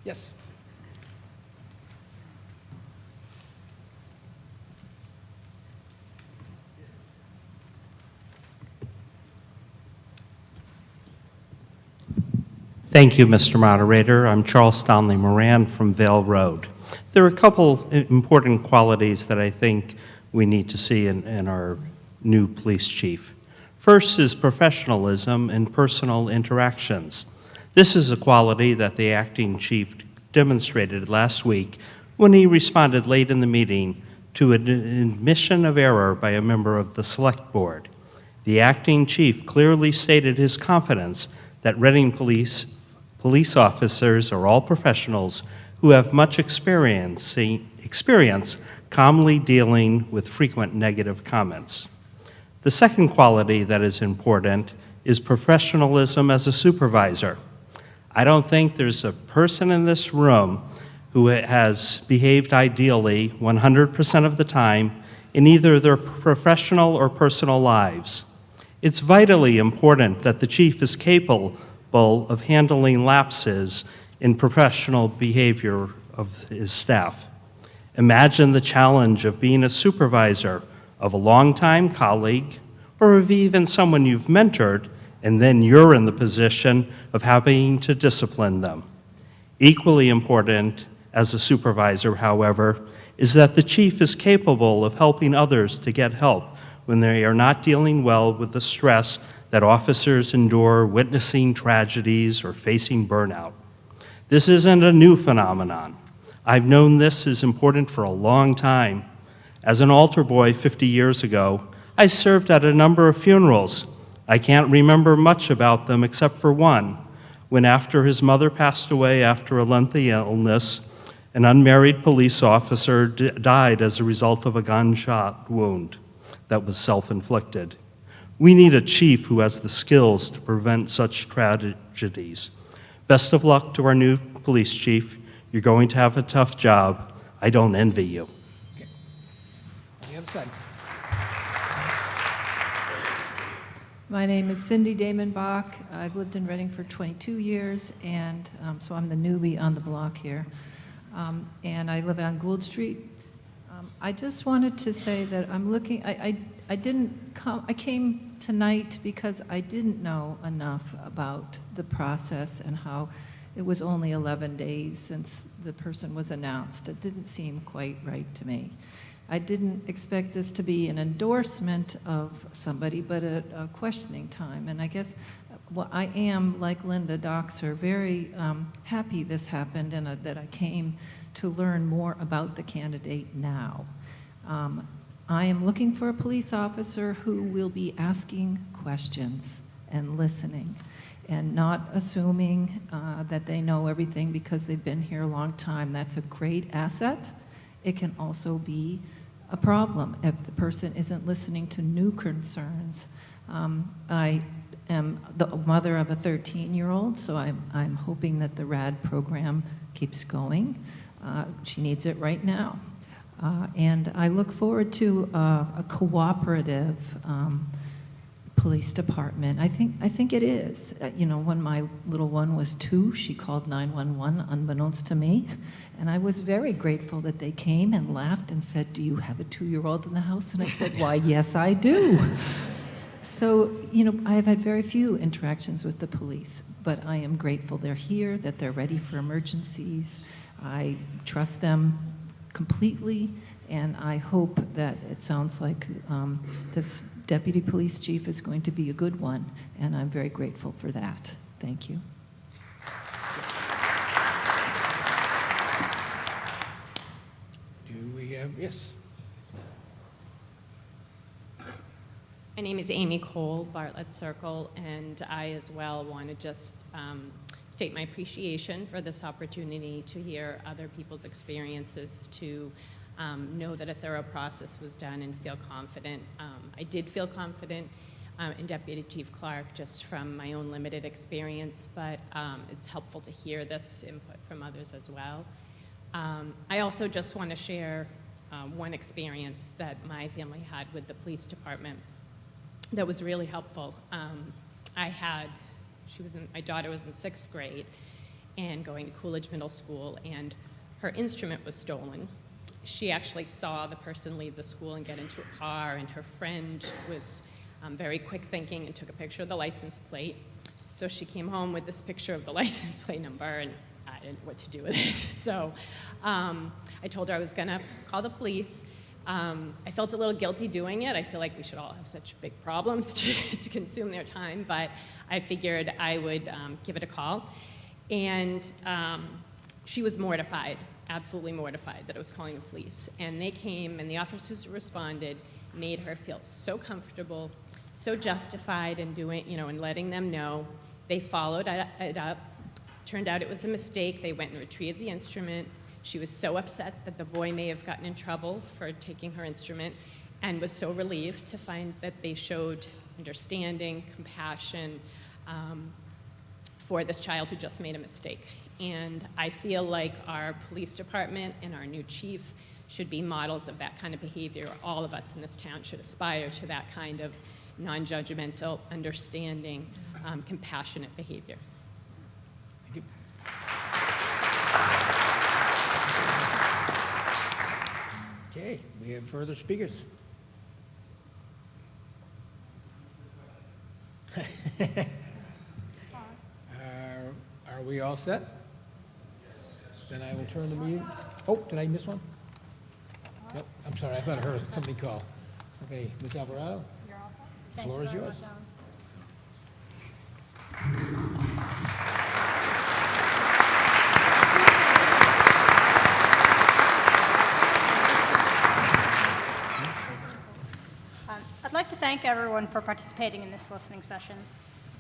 Yes. Thank you, Mr. Moderator. I'm Charles Stanley Moran from Vale Road. There are a couple important qualities that I think we need to see in, in our new police chief. First is professionalism and personal interactions. This is a quality that the acting chief demonstrated last week when he responded late in the meeting to an admission of error by a member of the Select Board. The acting chief clearly stated his confidence that Reading Police police officers are all professionals who have much experience, experience calmly dealing with frequent negative comments. The second quality that is important is professionalism as a supervisor. I don't think there's a person in this room who has behaved ideally 100% of the time in either their professional or personal lives. It's vitally important that the chief is capable of handling lapses in professional behavior of his staff. Imagine the challenge of being a supervisor of a longtime colleague or of even someone you've mentored, and then you're in the position of having to discipline them. Equally important as a supervisor, however, is that the chief is capable of helping others to get help when they are not dealing well with the stress that officers endure witnessing tragedies or facing burnout. This isn't a new phenomenon. I've known this is important for a long time. As an altar boy 50 years ago, I served at a number of funerals. I can't remember much about them except for one, when after his mother passed away after a lengthy illness, an unmarried police officer died as a result of a gunshot wound that was self-inflicted. We need a chief who has the skills to prevent such tragedies. Best of luck to our new police chief. You're going to have a tough job. I don't envy you. On the other side. My name is Cindy Damon Bach. I've lived in Reading for 22 years, and um, so I'm the newbie on the block here. Um, and I live on Gould Street. Um, I just wanted to say that I'm looking, I, I, I didn't come, I came tonight because I didn't know enough about the process and how it was only 11 days since the person was announced. It didn't seem quite right to me. I didn't expect this to be an endorsement of somebody, but a, a questioning time. And I guess well, I am, like Linda Dockser, very um, happy this happened and uh, that I came to learn more about the candidate now. Um, I am looking for a police officer who will be asking questions and listening and not assuming uh, that they know everything because they've been here a long time. That's a great asset. It can also be a problem if the person isn't listening to new concerns. Um, I am the mother of a 13-year-old, so I'm, I'm hoping that the RAD program keeps going. Uh, she needs it right now. Uh, and I look forward to uh, a cooperative um, police department. I think, I think it is. Uh, you know, when my little one was two, she called 911 unbeknownst to me. And I was very grateful that they came and laughed and said, do you have a two-year-old in the house? And I said, why, yes, I do. So, you know, I have had very few interactions with the police, but I am grateful they're here, that they're ready for emergencies. I trust them completely, and I hope that it sounds like um, this deputy police chief is going to be a good one, and I'm very grateful for that. Thank you. Do we have, yes? My name is Amy Cole, Bartlett Circle, and I as well want to just um, state my appreciation for this opportunity to hear other people's experiences, to um, know that a thorough process was done and feel confident. Um, I did feel confident um, in Deputy Chief Clark just from my own limited experience, but um, it's helpful to hear this input from others as well. Um, I also just want to share um, one experience that my family had with the police department that was really helpful. Um, I had, she was in, my daughter was in sixth grade and going to Coolidge Middle School, and her instrument was stolen. She actually saw the person leave the school and get into a car, and her friend was um, very quick thinking and took a picture of the license plate. So she came home with this picture of the [laughs] license plate number, and I didn't know what to do with it. [laughs] So um, I told her I was gonna call the police. Um, I felt a little guilty doing it. I feel like we should all have such big problems [laughs] to, to consume their time, but I figured I would um, give it a call. And um, she was mortified, absolutely mortified that I was calling the police. And they came, and the officers responded made her feel so comfortable, so justified in doing, you know, in letting them know. They followed it up. Turned out it was a mistake. They went and retrieved the instrument. She was so upset that the boy may have gotten in trouble for taking her instrument and was so relieved to find that they showed understanding, compassion um, for this child who just made a mistake. And I feel like our police department and our new chief should be models of that kind of behavior. All of us in this town should aspire to that kind of non-judgmental, understanding, um, compassionate behavior. Okay, we have further speakers. Are [laughs] are we all set? Then I will turn the meeting, oh, did I miss one? Nope, I'm sorry, I thought I heard somebody call. Okay, Ms. Alvarado? You're also? The floor is yours. Um, I'd like to thank everyone for participating in this listening session.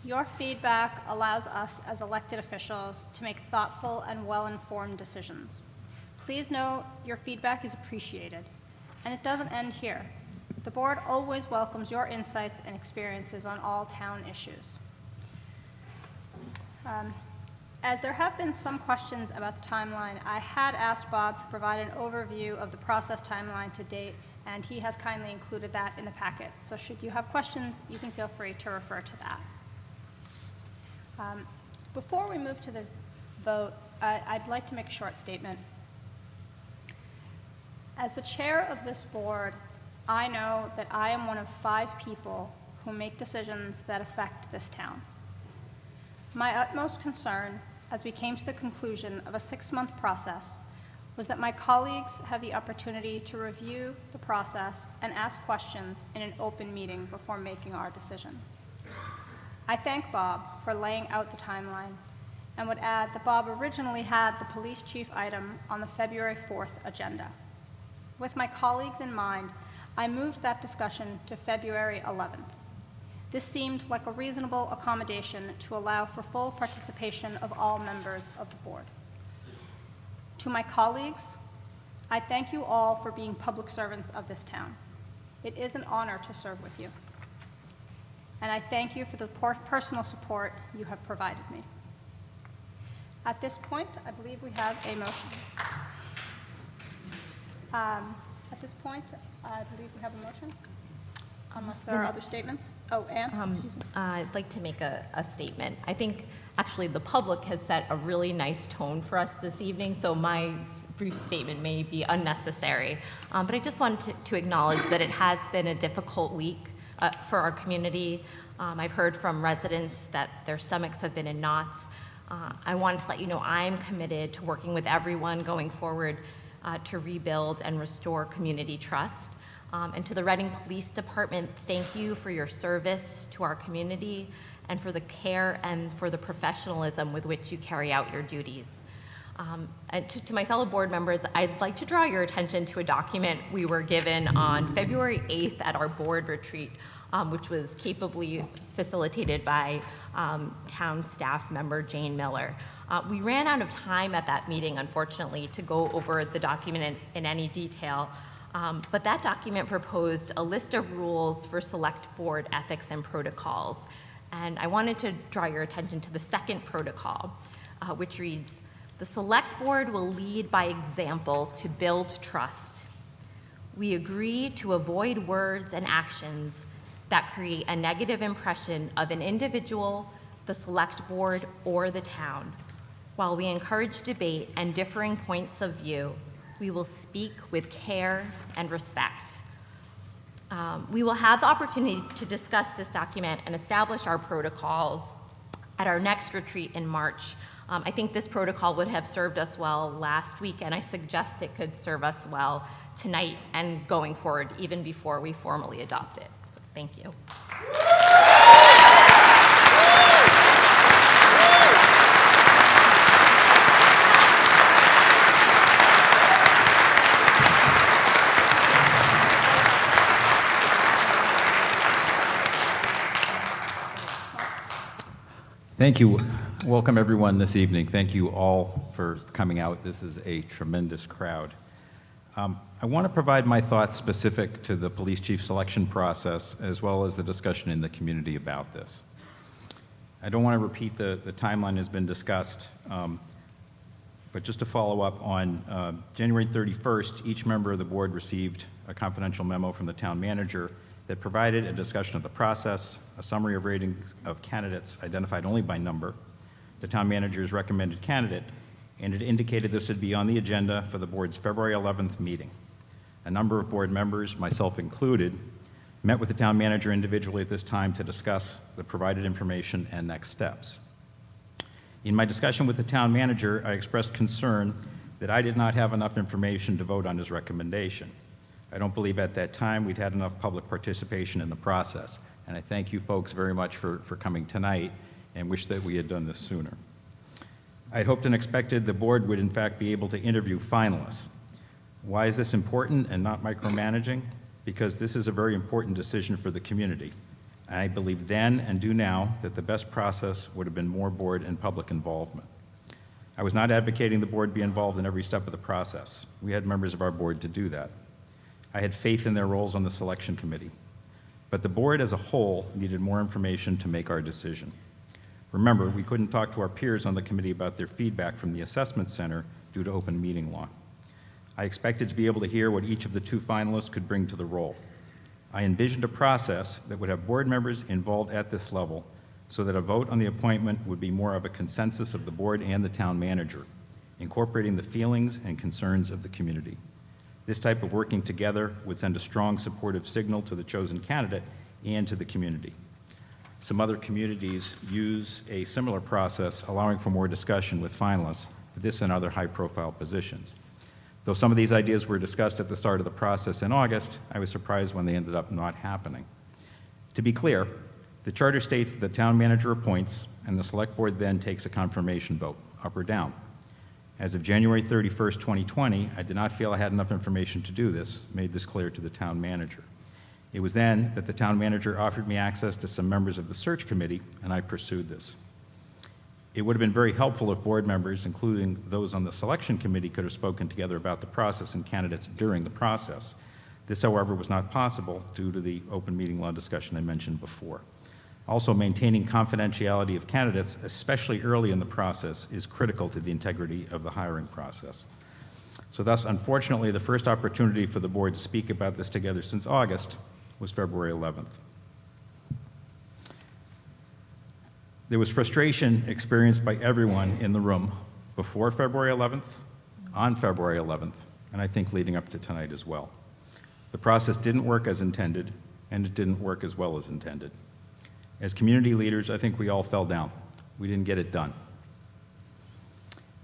Your feedback allows us as elected officials to make thoughtful and well-informed decisions. Please know your feedback is appreciated, and it doesn't end here. The board always welcomes your insights and experiences on all town issues. Um, As there have been some questions about the timeline, I had asked Bob to provide an overview of the process timeline to date, and he has kindly included that in the packet. So should you have questions, you can feel free to refer to that. Um, Before we move to the vote, I- I'd like to make a short statement. As the chair of this board, I know that I am one of five people who make decisions that affect this town. My utmost concern, as we came to the conclusion of a six-month process, was that my colleagues have the opportunity to review the process and ask questions in an open meeting before making our decision. I thank Bob for laying out the timeline and would add that Bob originally had the police chief item on the February 4th agenda. With my colleagues in mind, I moved that discussion to February 11th. This seemed like a reasonable accommodation to allow for full participation of all members of the board. To my colleagues, I thank you all for being public servants of this town. It is an honor to serve with you. And I thank you for the personal support you have provided me. At this point, I believe we have a motion. Um, At this point, I believe we have a motion, unless there are other statements. Oh, Anne, Um, excuse me. I'd like to make a, a statement. I think actually the public has set a really nice tone for us this evening, so my brief statement may be unnecessary. Um, but I just wanted to, to acknowledge that it has been a difficult week uh, for our community. Um, I've heard from residents that their stomachs have been in knots. Uh, I wanted to let you know I'm committed to working with everyone going forward uh, to rebuild and restore community trust. Um, and to the Reading Police Department, thank you for your service to our community and for the care and for the professionalism with which you carry out your duties. Um, and to, to my fellow board members, I'd like to draw your attention to a document we were given on February 8th at our board retreat, um, which was capably facilitated by um, town staff member Jane Miller. Uh, we ran out of time at that meeting, unfortunately, to go over the document in, in any detail. Um, but that document proposed a list of rules for select board ethics and protocols. And I wanted to draw your attention to the second protocol, uh, which reads, the select board will lead by example to build trust. We agree to avoid words and actions that create a negative impression of an individual, the select board, or the town. While we encourage debate and differing points of view, we will speak with care and respect. Um, we will have the opportunity to discuss this document and establish our protocols at our next retreat in March. Um, I think this protocol would have served us well last week, and I suggest it could serve us well tonight and going forward, even before we formally adopt it. So, thank you. Thank you. Welcome, everyone, this evening. Thank you all for coming out. This is a tremendous crowd. Um, I want to provide my thoughts specific to the police chief selection process, as well as the discussion in the community about this. I don't want to repeat the, the timeline has been discussed, um, but just to follow up on uh, January 31st, each member of the board received a confidential memo from the town manager that provided a discussion of the process, a summary of ratings of candidates identified only by number, the town manager's recommended candidate, and it indicated this would be on the agenda for the board's February 11th meeting. A number of board members, myself included, met with the town manager individually at this time to discuss the provided information and next steps. In my discussion with the town manager, I expressed concern that I did not have enough information to vote on his recommendation. I don't believe at that time we'd had enough public participation in the process. And I thank you folks very much for, for coming tonight and wish that we had done this sooner. I had hoped and expected the board would in fact be able to interview finalists. Why is this important and not micromanaging? Because this is a very important decision for the community. I believe then and do now that the best process would have been more board and public involvement. I was not advocating the board be involved in every step of the process. We had members of our board to do that. I had faith in their roles on the selection committee. But the board as a whole needed more information to make our decision. Remember, we couldn't talk to our peers on the committee about their feedback from the assessment center due to open meeting law. I expected to be able to hear what each of the two finalists could bring to the role. I envisioned a process that would have board members involved at this level so that a vote on the appointment would be more of a consensus of the board and the town manager, incorporating the feelings and concerns of the community. This type of working together would send a strong supportive signal to the chosen candidate and to the community. Some other communities use a similar process, allowing for more discussion with finalists for this and other high-profile positions. Though some of these ideas were discussed at the start of the process in August, I was surprised when they ended up not happening. To be clear, the charter states that the town manager appoints, and the select board then takes a confirmation vote, up or down. As of January 31st, 2020, I did not feel I had enough information to do this, made this clear to the town manager. It was then that the town manager offered me access to some members of the search committee, and I pursued this. It would have been very helpful if board members, including those on the selection committee, could have spoken together about the process and candidates during the process. This, however, was not possible due to the open meeting law discussion I mentioned before. Also, maintaining confidentiality of candidates, especially early in the process, is critical to the integrity of the hiring process. So thus, unfortunately, the first opportunity for the board to speak about this together since August was February 11th. There was frustration experienced by everyone in the room before February 11th, on February 11th, and I think leading up to tonight as well. The process didn't work as intended, and it didn't work as well as intended. As community leaders, I think we all fell down. We didn't get it done.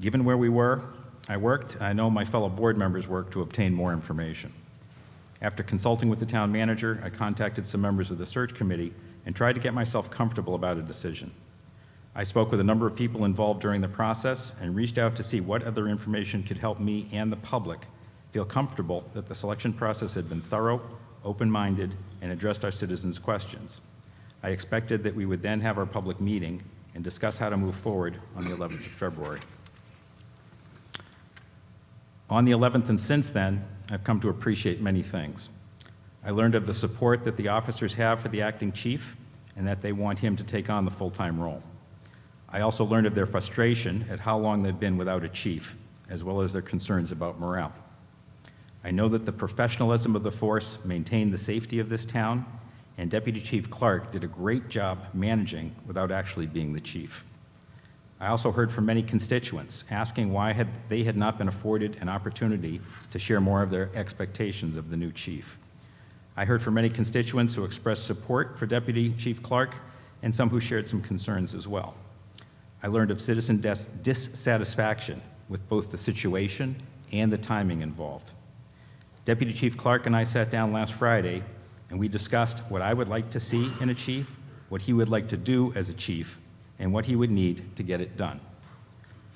Given where we were, I worked, I know my fellow board members worked to obtain more information. After consulting with the town manager, I contacted some members of the search committee and tried to get myself comfortable about a decision. I spoke with a number of people involved during the process and reached out to see what other information could help me and the public feel comfortable that the selection process had been thorough, open-minded, and addressed our citizens' questions. I expected that we would then have our public meeting and discuss how to move forward on the 11th of February. On the 11th and since then, I've come to appreciate many things. I learned of the support that the officers have for the acting chief and that they want him to take on the full-time role. I also learned of their frustration at how long they've been without a chief, as well as their concerns about morale. I know that the professionalism of the force maintained the safety of this town, and Deputy Chief Clark did a great job managing without actually being the chief. I also heard from many constituents asking why had they had not been afforded an opportunity to share more of their expectations of the new chief. I heard from many constituents who expressed support for Deputy Chief Clark and some who shared some concerns as well. I learned of citizen dis dissatisfaction with both the situation and the timing involved. Deputy Chief Clark and I sat down last Friday and we discussed what I would like to see in a chief, what he would like to do as a chief, and what he would need to get it done.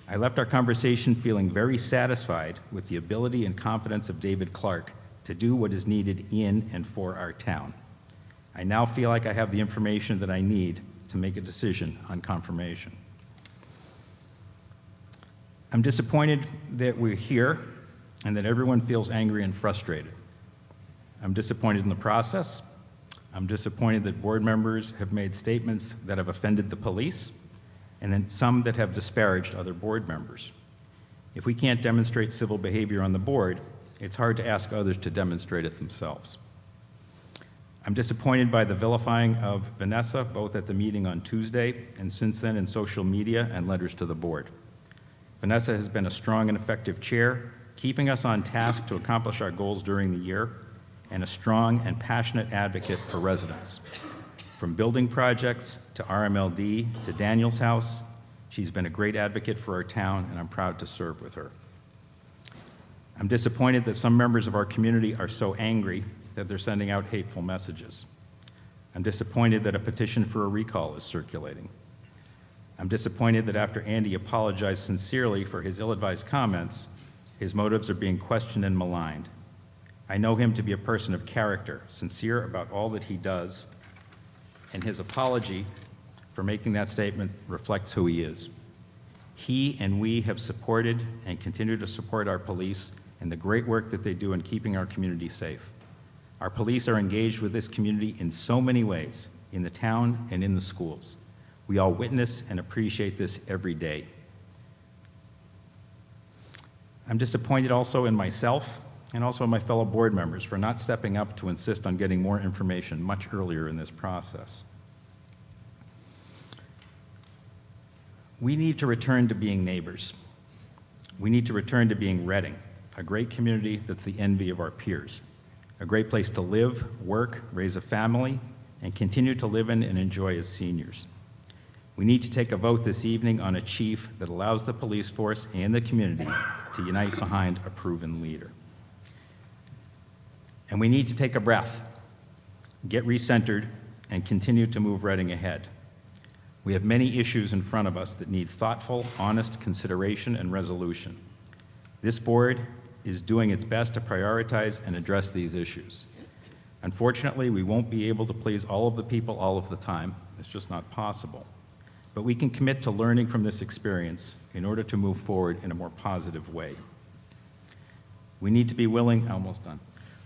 I left our conversation feeling very satisfied with the ability and confidence of David Clark to do what is needed in and for our town. I now feel like I have the information that I need to make a decision on confirmation. I'm disappointed that we're here and that everyone feels angry and frustrated. I'm disappointed in the process. I'm disappointed that board members have made statements that have offended the police and then some that have disparaged other board members. If we can't demonstrate civil behavior on the board, it's hard to ask others to demonstrate it themselves. I'm disappointed by the vilifying of Vanessa, both at the meeting on Tuesday and since then in social media and letters to the board. Vanessa has been a strong and effective chair, keeping us on task to accomplish our goals during the year, and a strong and passionate advocate for residents. From building projects to RMLD to Daniel's House, she's been a great advocate for our town, and I'm proud to serve with her. I'm disappointed that some members of our community are so angry that they're sending out hateful messages. I'm disappointed that a petition for a recall is circulating. I'm disappointed that after Andy apologized sincerely for his ill-advised comments, his motives are being questioned and maligned. I know him to be a person of character, sincere about all that he does, and his apology for making that statement reflects who he is. He and we have supported and continue to support our police and the great work that they do in keeping our community safe. Our police are engaged with this community in so many ways, in the town and in the schools. We all witness and appreciate this every day. I'm disappointed also in myself and also my fellow board members for not stepping up to insist on getting more information much earlier in this process. We need to return to being neighbors. We need to return to being Reading, a great community that's the envy of our peers, a great place to live, work, raise a family, and continue to live in and enjoy as seniors. We need to take a vote this evening on a chief that allows the police force and the community to unite behind a proven leader. And we need to take a breath, get recentered, and continue to move Reading ahead. We have many issues in front of us that need thoughtful, honest consideration and resolution. This board is doing its best to prioritize and address these issues. Unfortunately, we won't be able to please all of the people all of the time. It's just not possible. But we can commit to learning from this experience in order to move forward in a more positive way. We need to be willing, almost done.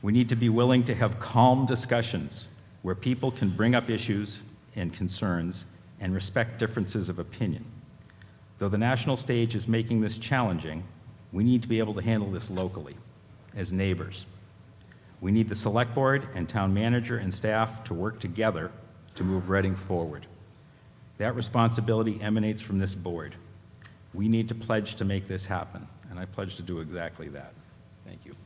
We need to be willing to have calm discussions where people can bring up issues and concerns and respect differences of opinion. Though the national stage is making this challenging, we need to be able to handle this locally, as neighbors. We need the select board and town manager and staff to work together to move Reading forward. That responsibility emanates from this board. We need to pledge to make this happen, and I pledge to do exactly that. Thank you.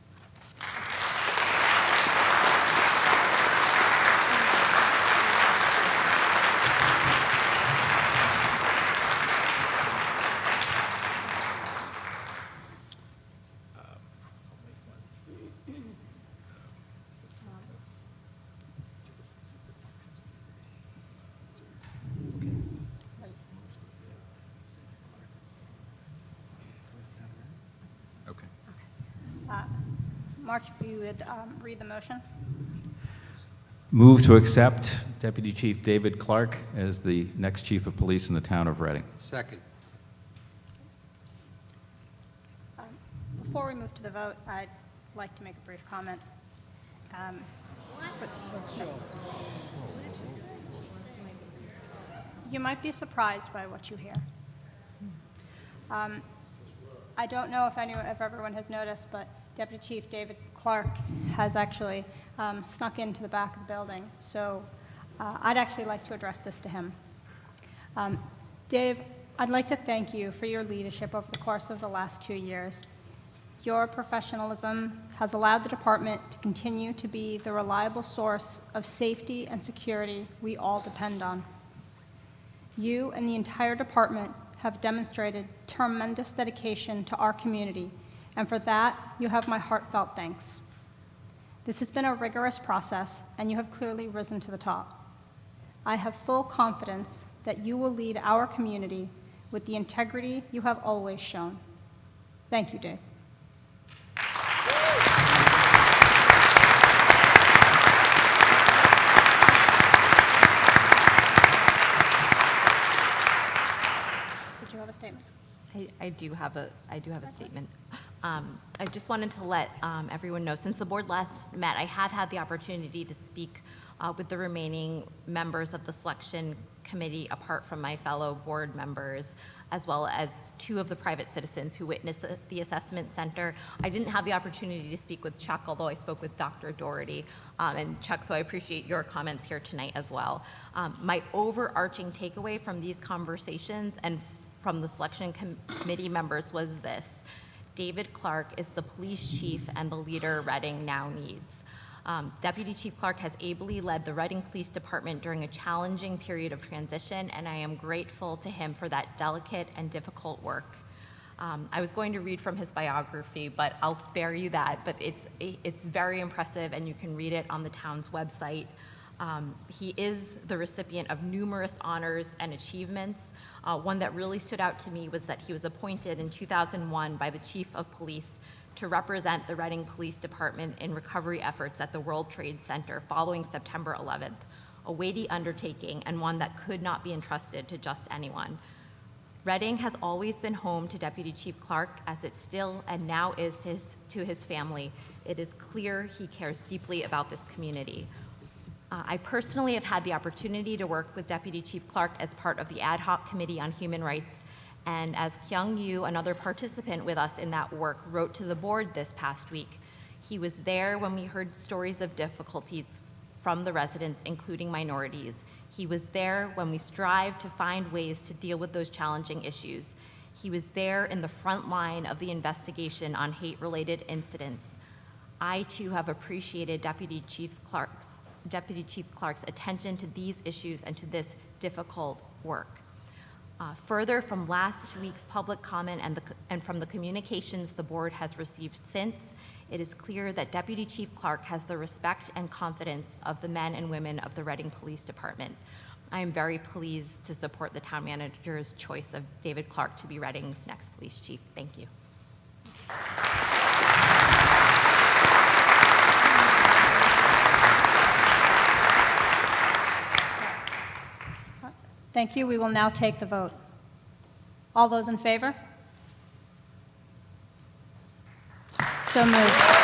Okay. Uh, Mark, if you would um, read the motion. Move to accept Deputy Chief David Clark as the next chief of police in the town of Reading. Second. Before we move to the vote, I'd like to make a brief comment. Um, You might be surprised by what you hear. Um, I don't know if anyone, if everyone has noticed, but Deputy Chief David Clark has actually um, snuck into the back of the building. So uh, I'd actually like to address this to him. Um, Dave, I'd like to thank you for your leadership over the course of the last two years. Your professionalism has allowed the department to continue to be the reliable source of safety and security we all depend on. You and the entire department have demonstrated tremendous dedication to our community, and for that, you have my heartfelt thanks. This has been a rigorous process, and you have clearly risen to the top. I have full confidence that you will lead our community with the integrity you have always shown. Thank you, Dave. Did you have a statement? I, I do have a, I do have a statement. Um, I just wanted to let um, everyone know, since the board last met, I have had the opportunity to speak uh, with the remaining members of the selection committee, apart from my fellow board members, as well as two of the private citizens who witnessed the, the assessment center. I didn't have the opportunity to speak with Chuck, although I spoke with Dr. Doherty. Um, and Chuck, so I appreciate your comments here tonight as well. Um, my overarching takeaway from these conversations and from the selection com- committee members was this. David Clark is the police chief and the leader Reading now needs. Um, Deputy Chief Clark has ably led the Reading Police Department during a challenging period of transition, and I am grateful to him for that delicate and difficult work. Um, I was going to read from his biography, but I'll spare you that. But it's it's very impressive, and you can read it on the town's website. Um, he is the recipient of numerous honors and achievements. Uh, one that really stood out to me was that he was appointed in 2001 by the Chief of Police to represent the Reading Police Department in recovery efforts at the World Trade Center following September 11th, a weighty undertaking and one that could not be entrusted to just anyone. Reading has always been home to Deputy Chief Clark, as it still and now is to his, to his family. It is clear he cares deeply about this community. Uh, I personally have had the opportunity to work with Deputy Chief Clark as part of the Ad Hoc Committee on Human Rights, and as Kyung Yu, another participant with us in that work, wrote to the board this past week, he was there when we heard stories of difficulties from the residents, including minorities. He was there when we strived to find ways to deal with those challenging issues. He was there in the front line of the investigation on hate-related incidents. I too have appreciated Deputy Chief Clark's Deputy Chief Clark's attention to these issues and to this difficult work. Uh, further, from last week's public comment and, the, and from the communications the board has received since, it is clear that Deputy Chief Clark has the respect and confidence of the men and women of the Reading Police Department. I am very pleased to support the town manager's choice of David Clark to be Reading's next police chief. Thank you. Thank you. We will now take the vote. All those in favor? So moved.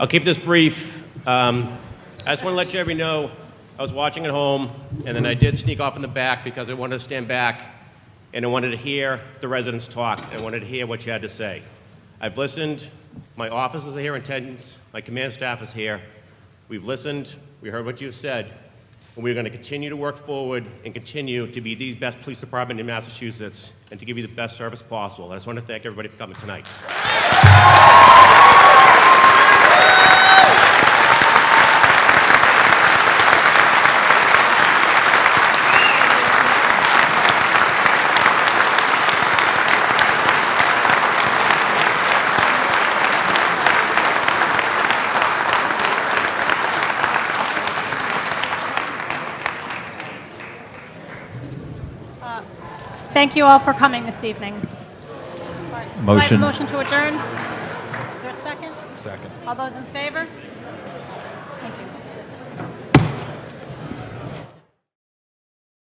I'll keep this brief. Um, I just want to let you everybody know, I was watching at home, and then I did sneak off in the back because I wanted to stand back, and I wanted to hear the residents talk, and I wanted to hear what you had to say. I've listened. My officers are here in attendance. My command staff is here. We've listened. We heard what you've said. And we're going to continue to work forward and continue to be the best police department in Massachusetts and to give you the best service possible. I just want to thank everybody for coming tonight. Thank you all for coming this evening. Do I have a Motion. motion to adjourn? Is there a second? Second. All those in favor?